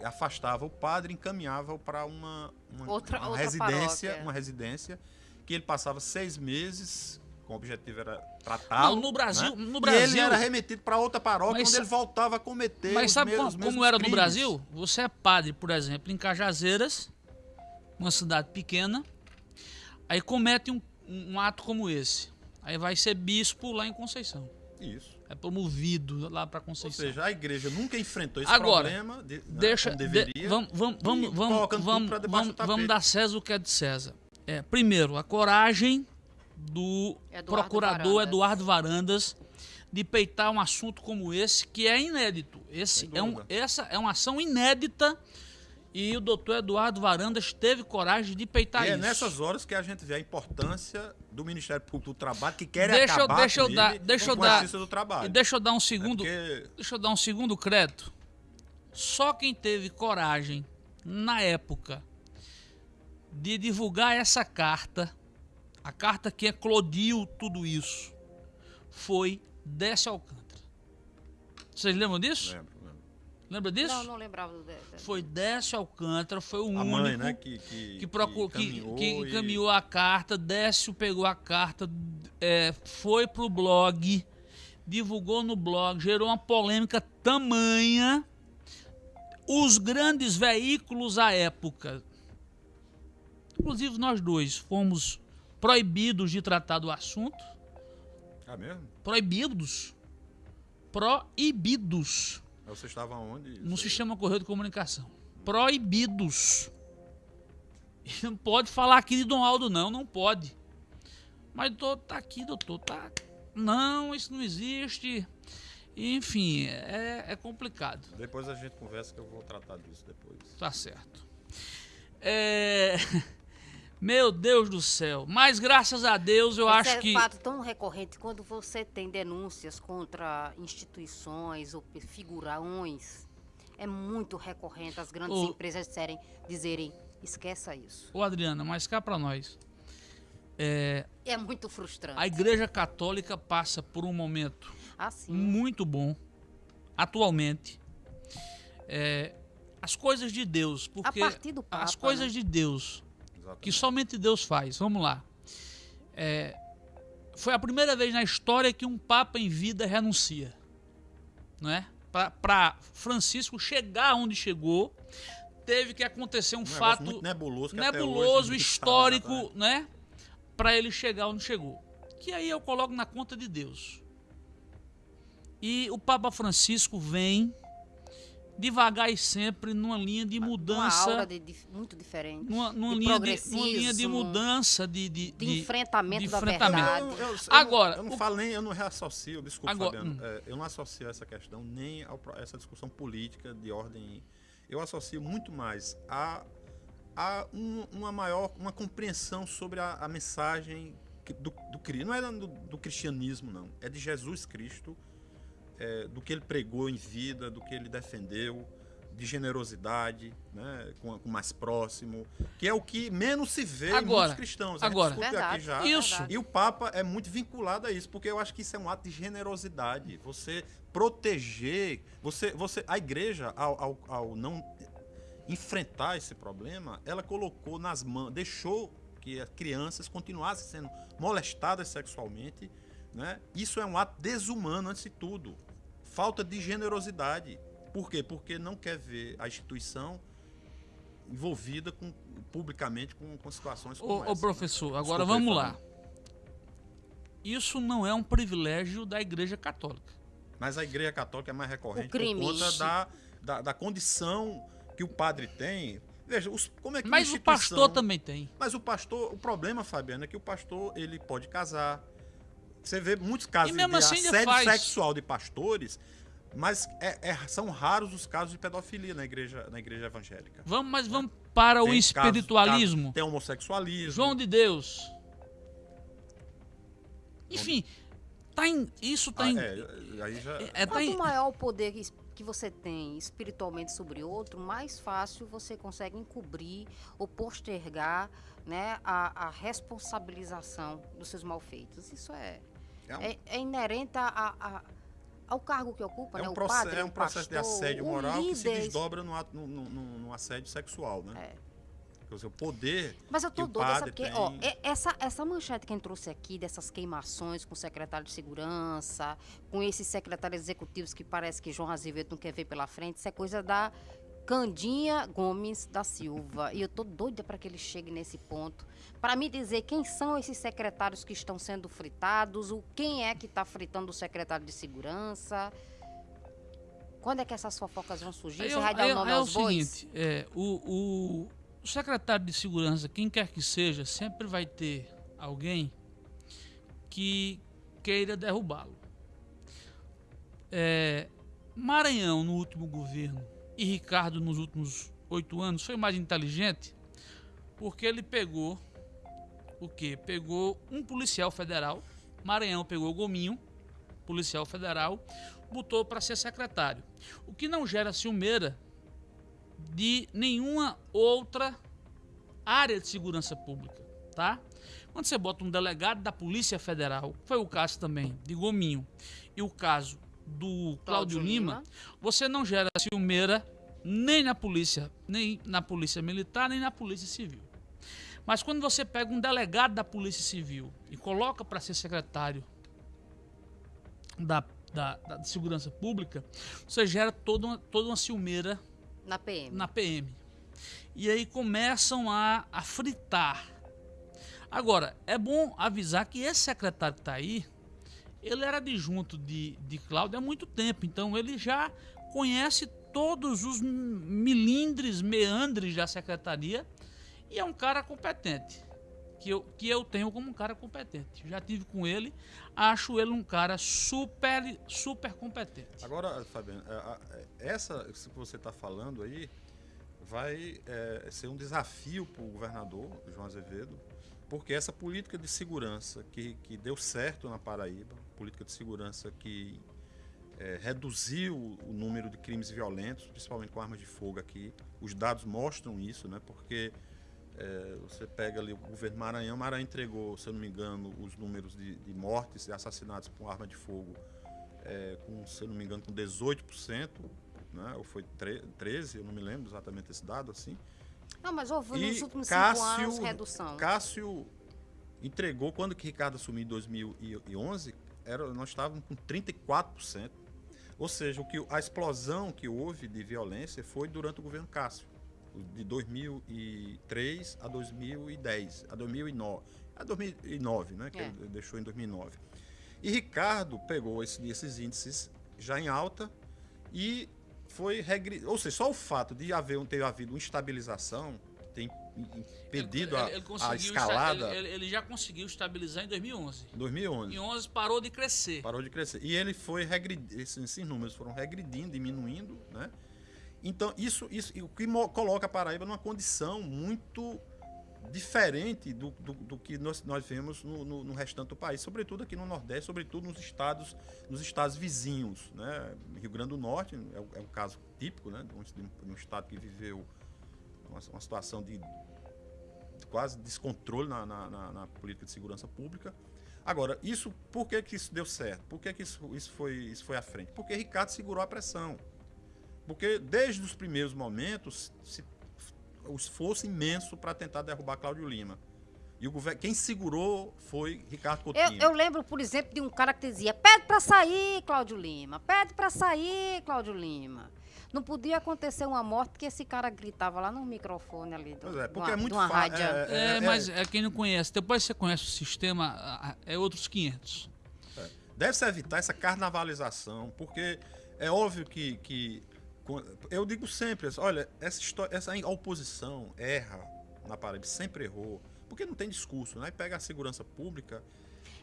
afastava o padre e encaminhava-o para uma, uma, Outra- uma outra residência, paróquia. uma residência que ele passava seis meses, com o objetivo era tratá-lo. No Brasil- né? no E Brasil- ele era remetido para outra paróquia, onde sa- ele voltava a cometer Mas sabe como, como era no crimes. Brasil? Você é padre, por exemplo, em Cajazeiras, uma cidade pequena, aí comete um, um ato como esse. Aí vai ser bispo lá em Conceição. Isso. É promovido lá para Ou Conceição. seja, a igreja nunca enfrentou esse Agora, problema. de- né, Deixa. de- vamos, vamos, vamos, e vamos, vamos, vamos, vamos dar César o que é de César. É, primeiro, a coragem do Eduardo procurador Varandas. Eduardo Varandas de peitar um assunto como esse, que é inédito. Esse é um, essa é uma ação inédita e o doutor Eduardo Varandas teve coragem de peitar E é isso. nessas horas que a gente vê a importância do Ministério Público do Trabalho, que quer Deixa eu- acabar deixa eu dar- deixa eu dar- justiça do trabalho. E deixa eu dar um É segundo, porque deixa eu dar um segundo crédito. Só quem teve coragem na época de divulgar essa carta, a carta que eclodiu tudo isso, foi Décio Alcântara. Vocês lembram disso? Lembro, lembro. Lembra disso? Não, não lembrava do. de- Foi Décio Alcântara, foi o A único mãe, né, que, que, que, procurou, que, encaminhou que e- encaminhou a carta, Décio pegou a carta, é, foi pro blog, divulgou no blog, gerou uma polêmica tamanha. Os grandes veículos à época, inclusive nós dois, fomos proibidos de tratar do assunto. Ah, mesmo? Proibidos. Proibidos Você estava onde? no sistema correio de comunicação. Proibidos. Não pode falar aqui de Dom Aldo, não, não pode. Mas doutor, tá aqui, doutor, tá. Não, isso não existe. Enfim, é, é complicado. Depois a gente conversa que eu vou tratar disso depois. Tá certo. É. <laughs> Meu Deus do céu. Mas graças a Deus eu Esse acho é que. fato tão recorrente quando você tem denúncias contra instituições ou figurões. É muito recorrente as grandes Ô. empresas disserem, dizerem, esqueça isso. Ô Adriana, mas cá pra nós. É, É muito frustrante. a Igreja Católica passa por um momento Assim. muito bom atualmente. É, as coisas de Deus, porque partir do as Papa, coisas né? de Deus Exatamente. que somente Deus faz. Vamos lá. É, foi a primeira vez na história que um papa em vida renuncia, não é? Para Francisco chegar onde chegou, teve que acontecer um, Um fato nebuloso, nebuloso, histórico, né? Para ele chegar onde chegou. Que aí eu coloco na conta de Deus. E o Papa Francisco vem devagar e sempre numa linha de mudança. Uma aura de, de, muito diferente. Numa, numa de linha de, numa linha de mudança, de, de, de enfrentamento, de da enfrentamento. verdade. Eu, eu- eu Agora, não, eu não o- falo nem, eu não reassocio, desculpa, Agora, Fabiano, hum. é, eu não associo essa questão nem a essa discussão política de ordem. Eu associo muito mais a, a um- uma maior, uma compreensão sobre a, a mensagem do, do, não é do, do cristianismo, não, é de Jesus Cristo, é, do que ele pregou em vida, do que ele defendeu, de generosidade, né, com, com o mais próximo, que é o que menos se vê em Agora, muitos cristãos. Gente agora. Verdade. aqui já. Isso. E o Papa é muito vinculado a isso, porque eu acho que isso é um ato de generosidade. Você proteger, você, você, a igreja, ao, ao, ao não enfrentar esse problema, ela colocou nas mãos, deixou que as crianças continuassem sendo molestadas sexualmente. Né? Isso é um ato desumano, antes de tudo. Falta de generosidade. Por quê? Porque não quer ver a instituição envolvida com, publicamente com, com situações como Ô, ô, essa. professor, agora Desculpa vamos lá. Isso não é um privilégio da Igreja Católica. Mas a igreja católica é mais recorrente por conta da, da, da condição que o padre tem. Veja, os, como é que Mas o pastor também tem. Mas o pastor, o problema, Fabiano, é que o pastor ele pode casar. Você vê muitos casos de assim assédio faz. sexual de pastores, mas é- é- são raros os casos de pedofilia na igreja, na igreja evangélica. Vamos, mas vamos para o Tem casos- espiritualismo. casos- tem homossexualismo. João de Deus. Enfim, tá em, isso tá Ah, em, é, aí já, é, tá em- Quanto maior o poder que, que você tem espiritualmente sobre outro, mais fácil você consegue encobrir ou postergar né, a, a responsabilização dos seus malfeitos. Isso é, é um- é, é inerente a, a- ao cargo que ocupa, É né? um, o processo, padre, é um o processo de pastor, assédio o moral que se desdobra no, no, assédio sexual, né? É. Dizer, o poder. Mas eu tô o doida, sabe porque, tem- ó, é- essa, essa manchete que a gente trouxe aqui, dessas queimações com o secretário de segurança, com esses secretários executivos que parece que João Azevedo não quer ver pela frente, isso é coisa da Candinha Gomes da Silva. E eu tô doida para que ele chegue nesse ponto, para me dizer quem são esses secretários que estão sendo fritados, o quem é que está fritando o secretário de segurança. Quando é que essas fofocas vão surgir? Aí Você eu- vai dar aí- o nome é aos o bois? seguinte, é, o, o- o secretário de segurança, quem quer que seja, sempre vai ter alguém que queira derrubá-lo. É, Maranhão no último governo e Ricardo nos últimos oito anos foi mais inteligente porque ele pegou o que? Pegou um policial federal, Maranhão pegou o Gominho, policial federal, botou para ser secretário. O que não gera ciumeira de nenhuma outra área de segurança pública, tá? Quando você bota um delegado da Polícia Federal, foi o caso também de Gominho, e o caso do Cláudio Lima, você não gera ciumeira nem na polícia, nem na polícia militar, nem na polícia civil. Mas quando você pega um delegado da polícia civil e coloca para ser secretário da, da, da segurança pública, você gera toda uma, toda uma ciumeira Na PM. na PM. E aí começam a, a fritar. Agora, é bom avisar que esse secretário que está aí, ele era adjunto de, de Cláudio há muito tempo, então ele já conhece todos os milindres, meandres da secretaria e é um cara competente. Que eu, que eu tenho como um cara competente. Já tive com ele, acho ele um cara super, super competente. Agora, Fabiano, é, é, essa que você está falando aí vai é, ser um desafio para o governador João Azevedo, porque essa política de segurança que, que deu certo na Paraíba, política de segurança que é, reduziu o número de crimes violentos, principalmente com armas de fogo aqui, os dados mostram isso, né? Porque é, você pega ali o governo Maranhão, Maranhão entregou, se eu não me engano, os números de, de mortes e assassinatos com arma de fogo é, com, se eu não me engano, com 18%, né? ou foi tre- 13%, eu não me lembro exatamente esse dado, assim. Não, mas houve E nos últimos cinco Cássio- anos redução. Cássio entregou, quando que Ricardo assumiu em 2011, era, nós estávamos com 34%. Ou seja, o que, a explosão que houve de violência foi durante o governo Cássio, de 2003 a 2010, a 2009, a 2009 né, que É. ele deixou em 2009. E Ricardo pegou esse- esses índices já em alta e foi regre... ou seja, só o fato de haver um, ter havido uma estabilização tem impedido Ele- a, ele a escalada Ele, ele já conseguiu estabilizar em 2011. em 2011. Em 11 parou de crescer. Parou de crescer. E ele foi regredindo, esses, esses números foram regredindo, diminuindo, né? Então, isso, isso o que coloca a Paraíba numa condição muito diferente do, do, do que nós, nós vemos no, no, no restante do país, sobretudo aqui no Nordeste, sobretudo nos estados, nos estados vizinhos, né? Rio Grande do Norte é o, é o caso típico, né? De um, de um estado que viveu uma, uma situação de, de quase descontrole na, na, na- na política de segurança pública. Agora, isso, por que, que isso deu certo? Por que, que isso, isso, foi, isso foi à frente? Porque Ricardo segurou a pressão. Porque desde os primeiros momentos, se, o esforço imenso para tentar derrubar Cláudio Lima. E o governo, quem segurou foi Ricardo Eu, Coutinho. eu lembro, por exemplo, de um cara que dizia: pede pra sair, Cláudio Lima, pede pra sair, Cláudio Lima. Não podia acontecer uma morte que esse cara gritava lá no microfone ali. Do, Pois é, porque uma, é muito de uma fa- rádio. É, é- mas é quem não conhece. Depois você conhece o sistema, é outros 500. Deve-se evitar essa carnavalização, porque é óbvio que, que eu digo sempre, olha, essa história, essa oposição erra na Paraíba, sempre errou, porque não tem discurso, né? Pega a segurança pública.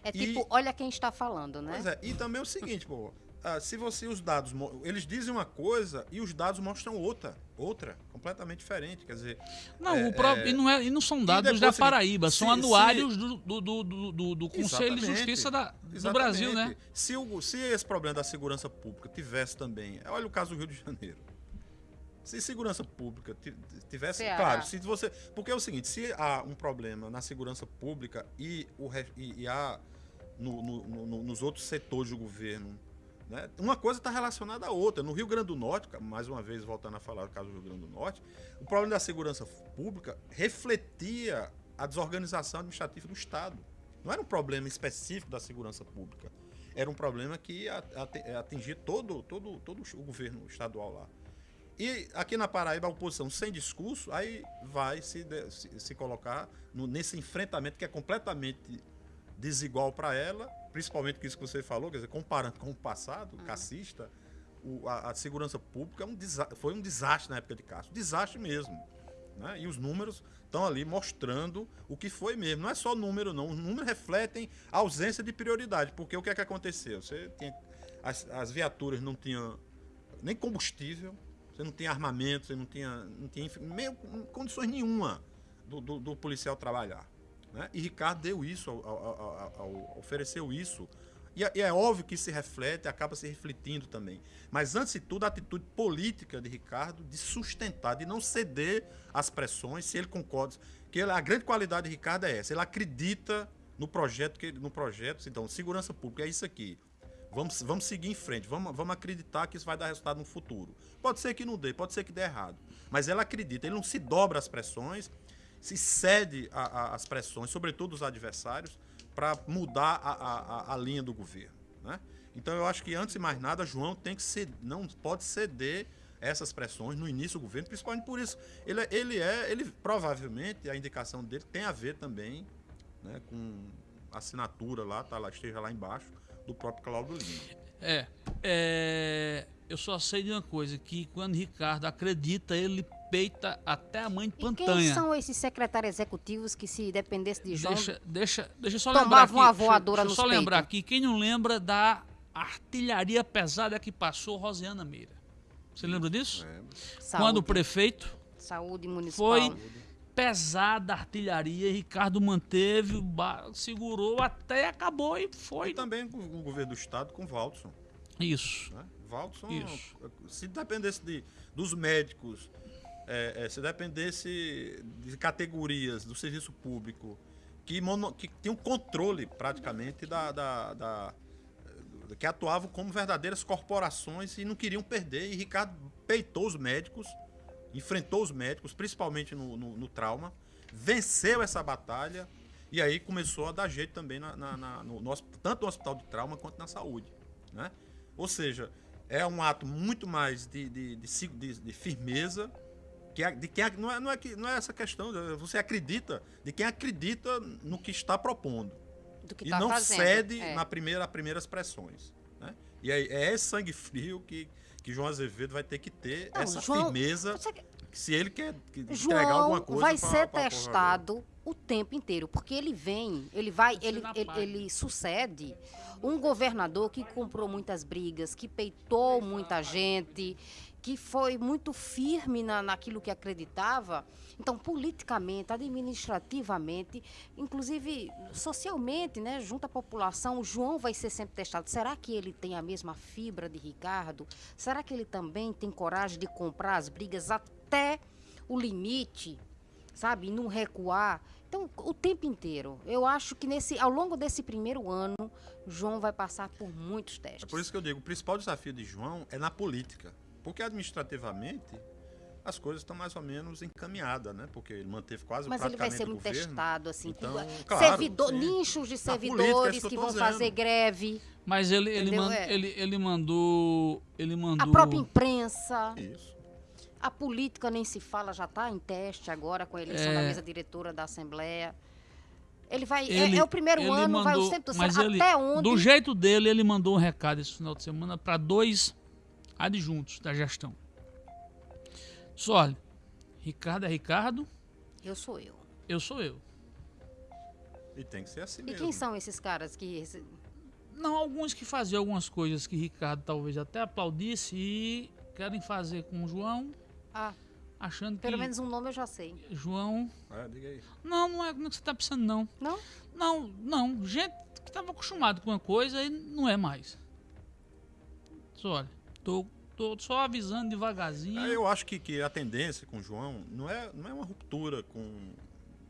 É e- tipo, olha quem está falando, né? Pois é, e também é o seguinte, pô, ah, se você os dados, eles dizem uma coisa e os dados mostram outra, outra, completamente diferente, quer dizer, Não, É, o próprio, é. e, não é, e não são dados depois da se- Paraíba, são se- anuários do, do, do, do, do- do Conselho de. Justiça da, do Exatamente. Brasil, né? Se, o, se esse problema da segurança pública tivesse também. Olha o caso do Rio de Janeiro. Se segurança pública ti- tivesse. Ceará. Claro, se você. Porque é o seguinte: se há um problema na segurança pública e, o, e, e há no- no- no- nos outros setores do governo. Né? Uma coisa está relacionada à outra. No Rio Grande do Norte, mais uma vez voltando a falar do caso do Rio Grande do Norte, o problema da segurança pública refletia a desorganização administrativa do Estado. Não era um problema específico da segurança pública. Era um problema que atingia todo, todo, todo o governo estadual lá. E aqui na Paraíba, a oposição sem discurso, aí vai se, se, se colocar no- nesse enfrentamento que é completamente desigual para ela, principalmente com isso que você falou, quer dizer, comparando com o passado, cassista, o- a, a segurança pública é um foi um desastre na época de Castro. Desastre mesmo. né? E os números estão ali mostrando o que foi mesmo. Não é só número, não. Os números refletem a ausência de prioridade. Porque o que é que aconteceu? Você tinha, as, as viaturas não tinham nem combustível, você não tinha armamento, você não tinha, não tinha meio, condições nenhuma do, do- do policial trabalhar. Né? E Ricardo deu isso, ao- ao- ao- ofereceu isso. E é, e é óbvio que se reflete, acaba se refletindo também. Mas, antes de tudo, a atitude política de Ricardo de sustentar, de não ceder às pressões, se ele concorda. Que ele- a grande qualidade de Ricardo é essa. Ele acredita no projeto, que no projeto. Então, segurança pública é isso aqui. Vamos, vamos seguir em frente, vamos, vamos acreditar que isso vai dar resultado no futuro. Pode ser que não dê, pode ser que dê errado. Mas ela acredita, ele não se dobra às pressões, se cede às pressões, sobretudo dos adversários, para mudar a, a- a- linha do governo. Né? Então eu acho que antes de mais nada, João tem que ser, não pode ceder essas pressões no início do governo, principalmente por isso. Ele, é- ele é, ele provavelmente, a indicação dele tem a ver também né, com assinatura lá, tá lá, esteja lá embaixo, do próprio Cláudio Lima. É, é, eu só sei de uma coisa, que quando Ricardo acredita, ele peita até a mãe de E quem Pantanha. são esses secretários executivos que, se dependesse de João, Deixa, deixa, deixa eu só lembrar aqui. uma deixa- voadora deixa, eu nos só lembrar peitos. aqui, quem não lembra da artilharia pesada que passou Rosiana Meira. Você lembra disso? Quando o prefeito saúde municipal. foi pesada a artilharia, Ricardo manteve, segurou até acabou e foi. E também com o governo do estado com o Valdson. Isso. Né? Valdson, Isso. se dependesse de, dos médicos, é, é, se dependesse de categorias do serviço público que, mono, que tinham controle praticamente da, da- da- que atuavam como verdadeiras corporações e não queriam perder. E Ricardo peitou os médicos, enfrentou os médicos, principalmente no, no- no trauma, venceu essa batalha e aí começou a dar jeito também na, na- na- no, no tanto no hospital de trauma quanto na saúde. Né? Ou seja, é um ato muito mais de, de, de- de firmeza. Que de quem, não, é, não, é que, não é essa questão, você acredita, de quem acredita no que está propondo do que e tá não fazendo. cede É. na primeira, primeiras pressões. Né? E é, é esse sangue frio que, que João Azevedo vai ter que ter, Não, essa João- firmeza, Você- se ele quer que- entregar João alguma coisa. vai pra- ser pra testado o tempo inteiro, porque ele vem, ele vai, ele, ele, ele sucede um governador que comprou muitas brigas, que peitou muita gente, que foi muito firme na, naquilo que acreditava. Então, politicamente, administrativamente, inclusive socialmente, né, junto à população, o João vai ser sempre testado. Será que ele tem a mesma fibra de Ricardo? Será que ele também tem coragem de comprar as brigas até o limite, sabe, e não recuar? Então, o tempo inteiro. Eu acho que nesse, ao longo desse primeiro ano, João vai passar por muitos testes. É por isso que eu digo, o principal desafio de João é na política. Porque administrativamente as coisas estão mais ou menos encaminhadas, né? Porque ele manteve quase Mas ele vai praticamente ser muito governo. testado, assim. Então, com- claro, servidor, sim. nichos de Na política, é servidores que que vão dizendo. fazer greve, Mas ele, ele, man- É. ele, ele mandou. Ele mandou. a própria imprensa, Isso. a política nem se fala, já está em teste agora com a eleição É. da mesa diretora da Assembleia. Ele vai. é- Ele- é, o primeiro ano, vai o mandou- tempo mas ele, Até onde. Do jeito dele, ele mandou um recado esse final de semana para dois adjuntos da gestão. Olha, Ricardo é Ricardo, Eu sou eu. eu sou eu. E tem que ser assim E mesmo. quem são esses caras que. Não, alguns que faziam algumas coisas que Ricardo talvez até aplaudisse e querem fazer com o João, Ah, achando pelo que menos um nome eu já sei. João. É, diga aí. Não, não é não é que você tá pensando, não. Não? Não, não. Gente que estava acostumado com uma coisa e não é mais. Só, olha, tô, tô só avisando devagarzinho. Eu acho que, que a tendência com o João não é, não é uma ruptura com.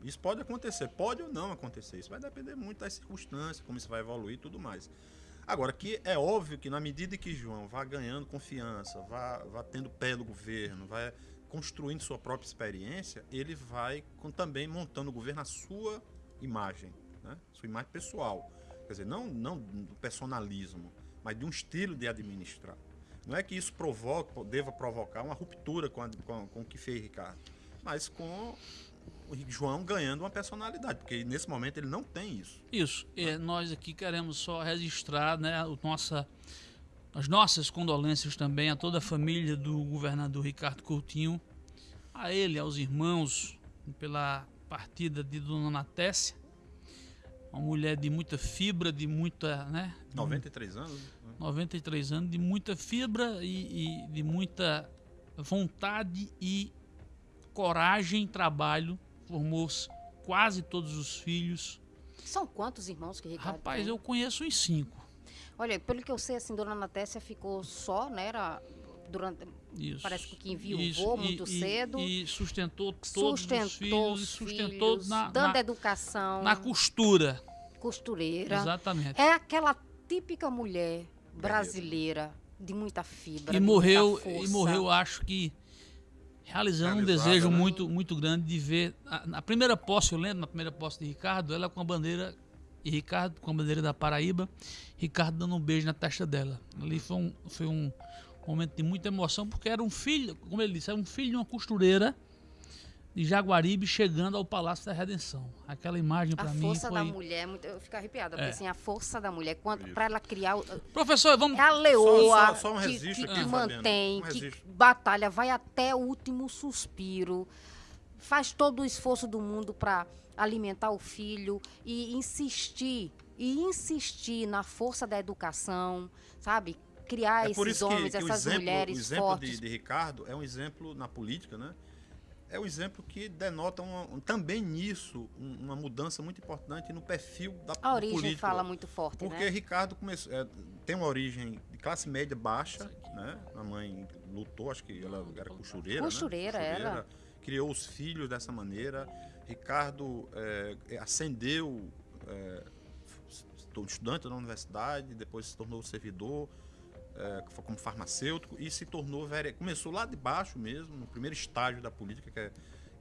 Isso pode acontecer, pode ou não acontecer. Isso vai depender muito das circunstâncias, como isso vai evoluir e tudo mais. Agora, que é óbvio que na medida que João vá ganhando confiança, vá, vá tendo pé do governo, vai construindo sua própria experiência, ele vai com- também montando o governo à sua imagem, né? sua imagem pessoal. Quer dizer, não, não do personalismo, mas de um estilo de administrar. Não é que isso provoque, deva provocar uma ruptura com, a- com, com o que fez Ricardo, mas com o João ganhando uma personalidade, porque nesse momento ele não tem isso. Isso. É, nós aqui queremos só registrar né, o nossa, as nossas condolências também a toda a família do governador Ricardo Coutinho, a ele, aos irmãos, pela partida de Dona Natécia, uma mulher de muita fibra, de muita, né, 93 anos. né? 93 anos, de muita fibra e, e de muita vontade e coragem, trabalho, formou quase todos os filhos. São quantos irmãos que Ricardo Rapaz, tem? eu conheço uns cinco. Olha, pelo que eu sei, assim, Dona Natécia ficou só, né? Era durante. Isso. Parece que enviou Isso, muito e- cedo. E sustentou todos sustentou os filhos, os e sustentou filhos, na, dando na, educação, na costura. costureira. Exatamente. É aquela típica mulher brasileira de muita fibra. E morreu, muita e morreu, acho que realizando um desejo né? muito, muito grande de ver. A, na primeira posse, eu lembro, na primeira posse de Ricardo, ela com a bandeira. E Ricardo com a bandeira da Paraíba, Ricardo dando um beijo na testa dela. Ali foi um, foi um momento de muita emoção, porque era um filho, como ele disse, era um filho de uma costureira de Jaguaribe chegando ao Palácio da Redenção. Aquela imagem A para mim força da foi. mulher, eu fico arrepiada, porque É. assim, a força da mulher, para ela criar. o- Professor, vamos. É a leoa Só- só- só um que, que- aqui, que mantém, um que batalha, vai até o último suspiro, faz todo o esforço do mundo para alimentar o filho e insistir, e insistir na força da educação, sabe? Criar É por esses isso que, homens, que o essas exemplo, mulheres o exemplo fortes. de, de Ricardo é um exemplo na política, né? É um exemplo que denota uma- um- também nisso um- uma mudança muito importante no perfil da A do origem político. fala muito forte, Porque né? Ricardo começou, é, tem uma origem de classe média baixa, né? A mãe lutou, acho que ela era costureira, né? Costureira, era. Criou os filhos dessa maneira. Ricardo é, é, ascendeu, é, estudante na universidade, depois se tornou servidor é, como farmacêutico e se tornou vereador. Começou lá de baixo mesmo, no primeiro estágio da política, que é,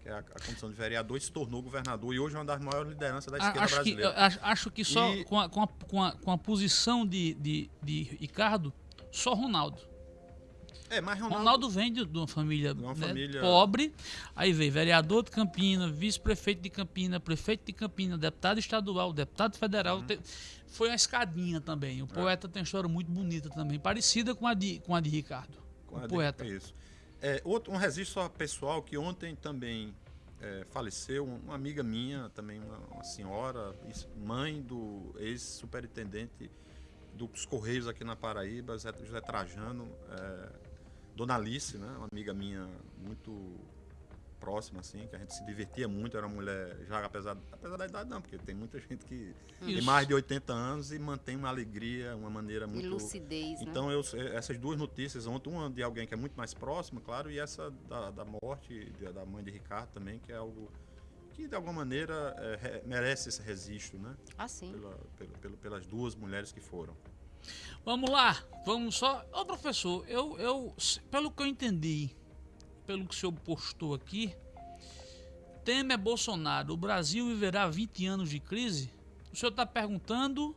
que é a, a condição de vereador, e se tornou governador. E hoje é uma das maiores lideranças da esquerda acho, que, brasileira. eu acho, acho que só E- com, a, com, a, com, a, com a posição de, de, de Ricardo, só Ronaldo. É, mas Ronaldo, Ronaldo vem de, de uma família, De uma né, família- pobre, aí veio vereador de Campina, vice-prefeito de Campina, prefeito de Campina, deputado estadual, deputado Uhum. federal. Te- foi uma escadinha também. O É. poeta tem uma história muito bonita também, parecida com a de, com a de Ricardo. Com o a de- poeta. é Isso. É, outro, um registro pessoal que ontem também é, faleceu, uma amiga minha, também uma, uma senhora, mãe do ex-superintendente dos Correios aqui na Paraíba, José, José Trajano, é, Dona Alice, né, uma amiga minha muito próxima, assim, que a gente se divertia muito, era uma mulher, já apesar, apesar da idade não, porque tem muita gente que tem Isso. mais de 80 anos e mantém uma alegria, uma maneira E muito... lucidez, né? Então, eu, essas duas notícias ontem, uma de alguém que é muito mais próximo, claro, e essa da, da morte de- da mãe de Ricardo também, que é algo que de alguma maneira é, re- merece esse registro, né? Assim. Pela- pelo- pelo- pelas duas mulheres que foram. Vamos lá, vamos só. Ô professor, eu, eu, pelo que eu entendi, pelo que o senhor postou aqui, Temer Bolsonaro, o Brasil viverá 20 anos de crise? O senhor está perguntando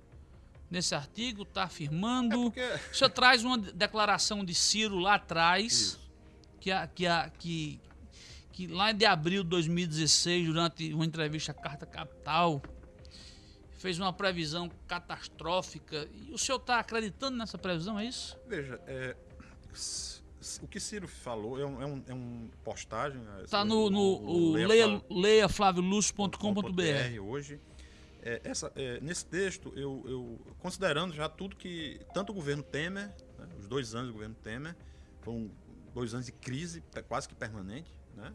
nesse artigo, está afirmando. É porque O senhor traz uma declaração de Ciro lá atrás, Isso. que, a, que, a, que, que lá de abril de 2016, durante uma entrevista à Carta Capital, fez uma previsão catastrófica. E o senhor está acreditando nessa previsão, é isso? Veja, é, o que Ciro falou é um, é um, é um postagem. Está esse- no, no o o Leia hoje. É, essa, é, nesse texto, eu, eu considerando já tudo que tanto o governo Temer, né, os dois anos do governo Temer, foram dois anos de crise quase que permanente, né,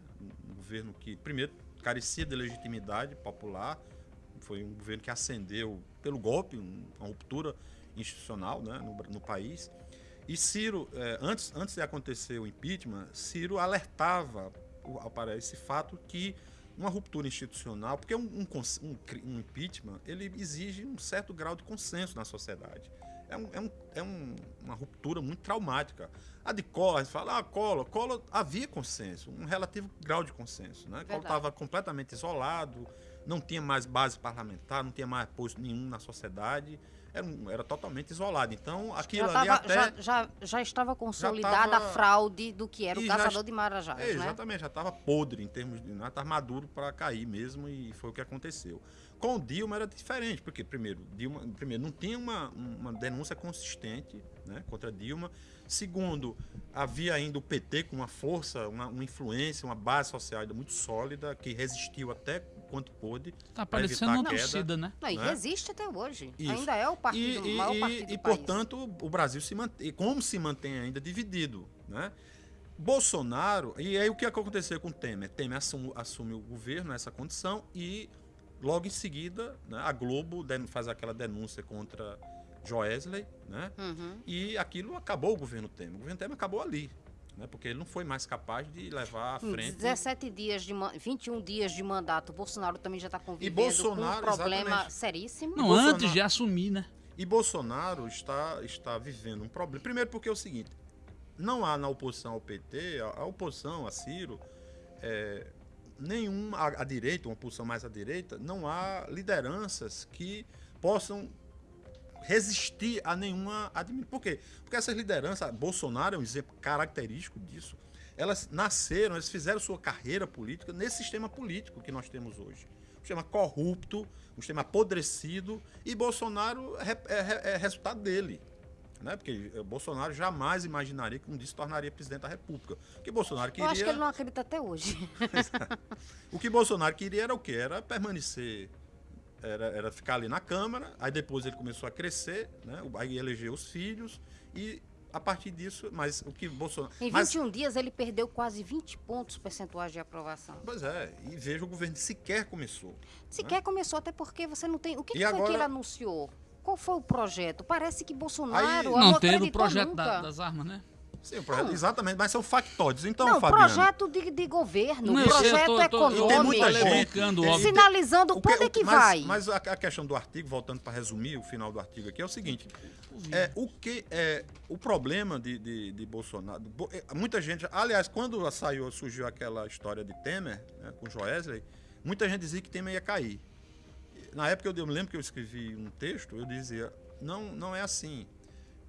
um governo que primeiro carecia de legitimidade popular, foi um governo que ascendeu pelo golpe, um- uma ruptura institucional né, no, no país. E Ciro, eh, antes, antes de acontecer o impeachment, Ciro alertava para esse fato que uma ruptura institucional, porque um, um um um impeachment, ele exige um certo grau de consenso na sociedade. É, um- é um- é um- uma ruptura muito traumática. A de Collor, fala, ah, Collor, Collor havia consenso, um relativo grau de consenso. Né? Collor estava completamente isolado, não tinha mais base parlamentar, não tinha mais apoio nenhum na sociedade, era, era totalmente isolado. Então, aquilo Já, ali tava- até... já, já, já estava consolidada tava- a fraude do que era o já caçador est- de marajás, É, né? exatamente, já estava podre em termos de. Já estava maduro para cair mesmo e foi o que aconteceu. Com o Dilma era diferente, porque, primeiro, Dilma, primeiro não tinha uma, uma denúncia consistente né, contra Dilma. Segundo, havia ainda o PT com uma força, uma, uma influência, uma base social ainda muito sólida, que resistiu até quanto pôde. Está parecendo evitar uma a queda. torcida, né? Não, e né? resiste até hoje. Isso. Ainda é o partido, e, o maior e- partido do e, país. portanto, o Brasil se mantém, como se mantém ainda dividido, né? Bolsonaro, e aí o que aconteceu com Temer? Temer assume, assume o governo nessa condição e logo em seguida né, a Globo faz aquela denúncia contra Joesley, né? Uhum. E aquilo acabou o governo Temer. O governo Temer acabou ali, né? Porque ele não foi mais capaz de levar à frente 17 dias de ma- 21 dias de mandato, o Bolsonaro também já está convivendo Bolsonaro, com um problema exatamente. seríssimo. Não, Bolsonaro- antes de assumir, né? E Bolsonaro está, está vivendo um problema. Primeiro porque é o seguinte, não há na oposição ao PT, a, oposição a Ciro, é, nenhuma, a, a direita, uma oposição mais à direita, não há lideranças que possam resistir a nenhuma administração. Por quê? Porque essas lideranças, Bolsonaro é um exemplo característico disso, elas nasceram, elas fizeram sua carreira política nesse sistema político que nós temos hoje. Um sistema corrupto, um sistema apodrecido, e Bolsonaro é, é- é resultado dele. Né? Porque Bolsonaro jamais imaginaria que um dia se tornaria presidente da República. Porque Bolsonaro Eu queria. acho que ele não acredita até hoje. <laughs> O que Bolsonaro queria era o quê? Era permanecer, era, era ficar ali na Câmara, aí depois ele começou a crescer, né? aí elegeu os filhos, e a partir disso, mas o que Bolsonaro. Em mas, 21 dias ele perdeu quase 20 pontos percentuais de aprovação. Pois é, e veja, o governo sequer começou. Sequer começou, até porque você não tem. O que, que foi que ele anunciou? Qual foi o projeto? Parece que Bolsonaro Aí- não, Não teve o projeto da- das armas, né? Sim, projeto- exatamente, mas são factóides. Então, não, Fabiano, projeto de, de governo, Não, projeto tô- tô- econômico. tem muita gente-. Sinalizando o para onde é que mas, vai. Mas a, a questão do artigo, voltando para resumir o final do artigo aqui, é o seguinte: é, o que é o problema de, de, de Bolsonaro? Bo- é, Muita gente, aliás, quando saiu, surgiu aquela história de Temer, né, com Joesley, muita gente dizia que Temer ia cair. Na época eu, eu me lembro que eu escrevi um texto, eu dizia, não, não é assim.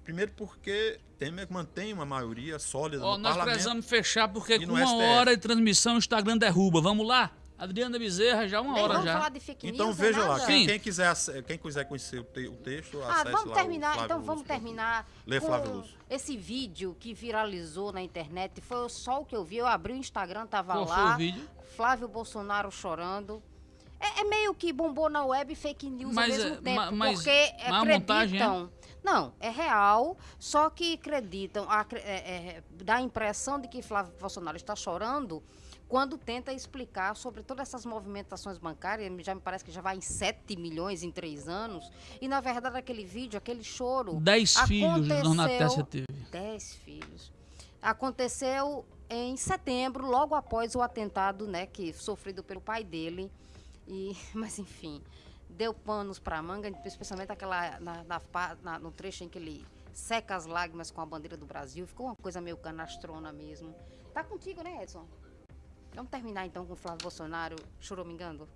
Primeiro porque Temer mantém uma maioria sólida Ó, no nós parlamento. precisamos fechar porque com uma STF. hora de transmissão o Instagram derruba. Vamos lá? Adriana Bezerra, já uma Nem hora vamos já. falar de fake news, Então veja lá, nada. quem, quem quiser, quem quiser conhecer o, te- o texto, Ah, acesse vamos lá o terminar, então vamos terminar Lê Flávio Lúcio. esse vídeo que viralizou na internet. Foi só o que eu vi. Eu abri o Instagram, tava Qual foi lá. o vídeo? Flávio Bolsonaro chorando. É, é meio que bombou na web fake news Mas ao é- mesmo tempo, ma- mas- porque mas a montagem é? acreditam. Não, é real, só que acreditam, acre- é- é, dá a impressão de que Flávio Bolsonaro está chorando quando tenta explicar sobre todas essas movimentações bancárias, já me parece que já vai em 7 milhões em três anos, e na verdade aquele vídeo, aquele choro... Dez filhos, Dona Tessa teve. Dez filhos. Aconteceu em setembro, logo após o atentado, né, que sofrido pelo pai dele. E, <laughs> mas enfim, deu panos para a manga, especialmente aquela, na, na, na, no trecho em que ele seca as lágrimas com a bandeira do Brasil. Ficou uma coisa meio canastrona mesmo. Tá contigo, né, Edson? Vamos terminar então com o Flávio Bolsonaro choromingando?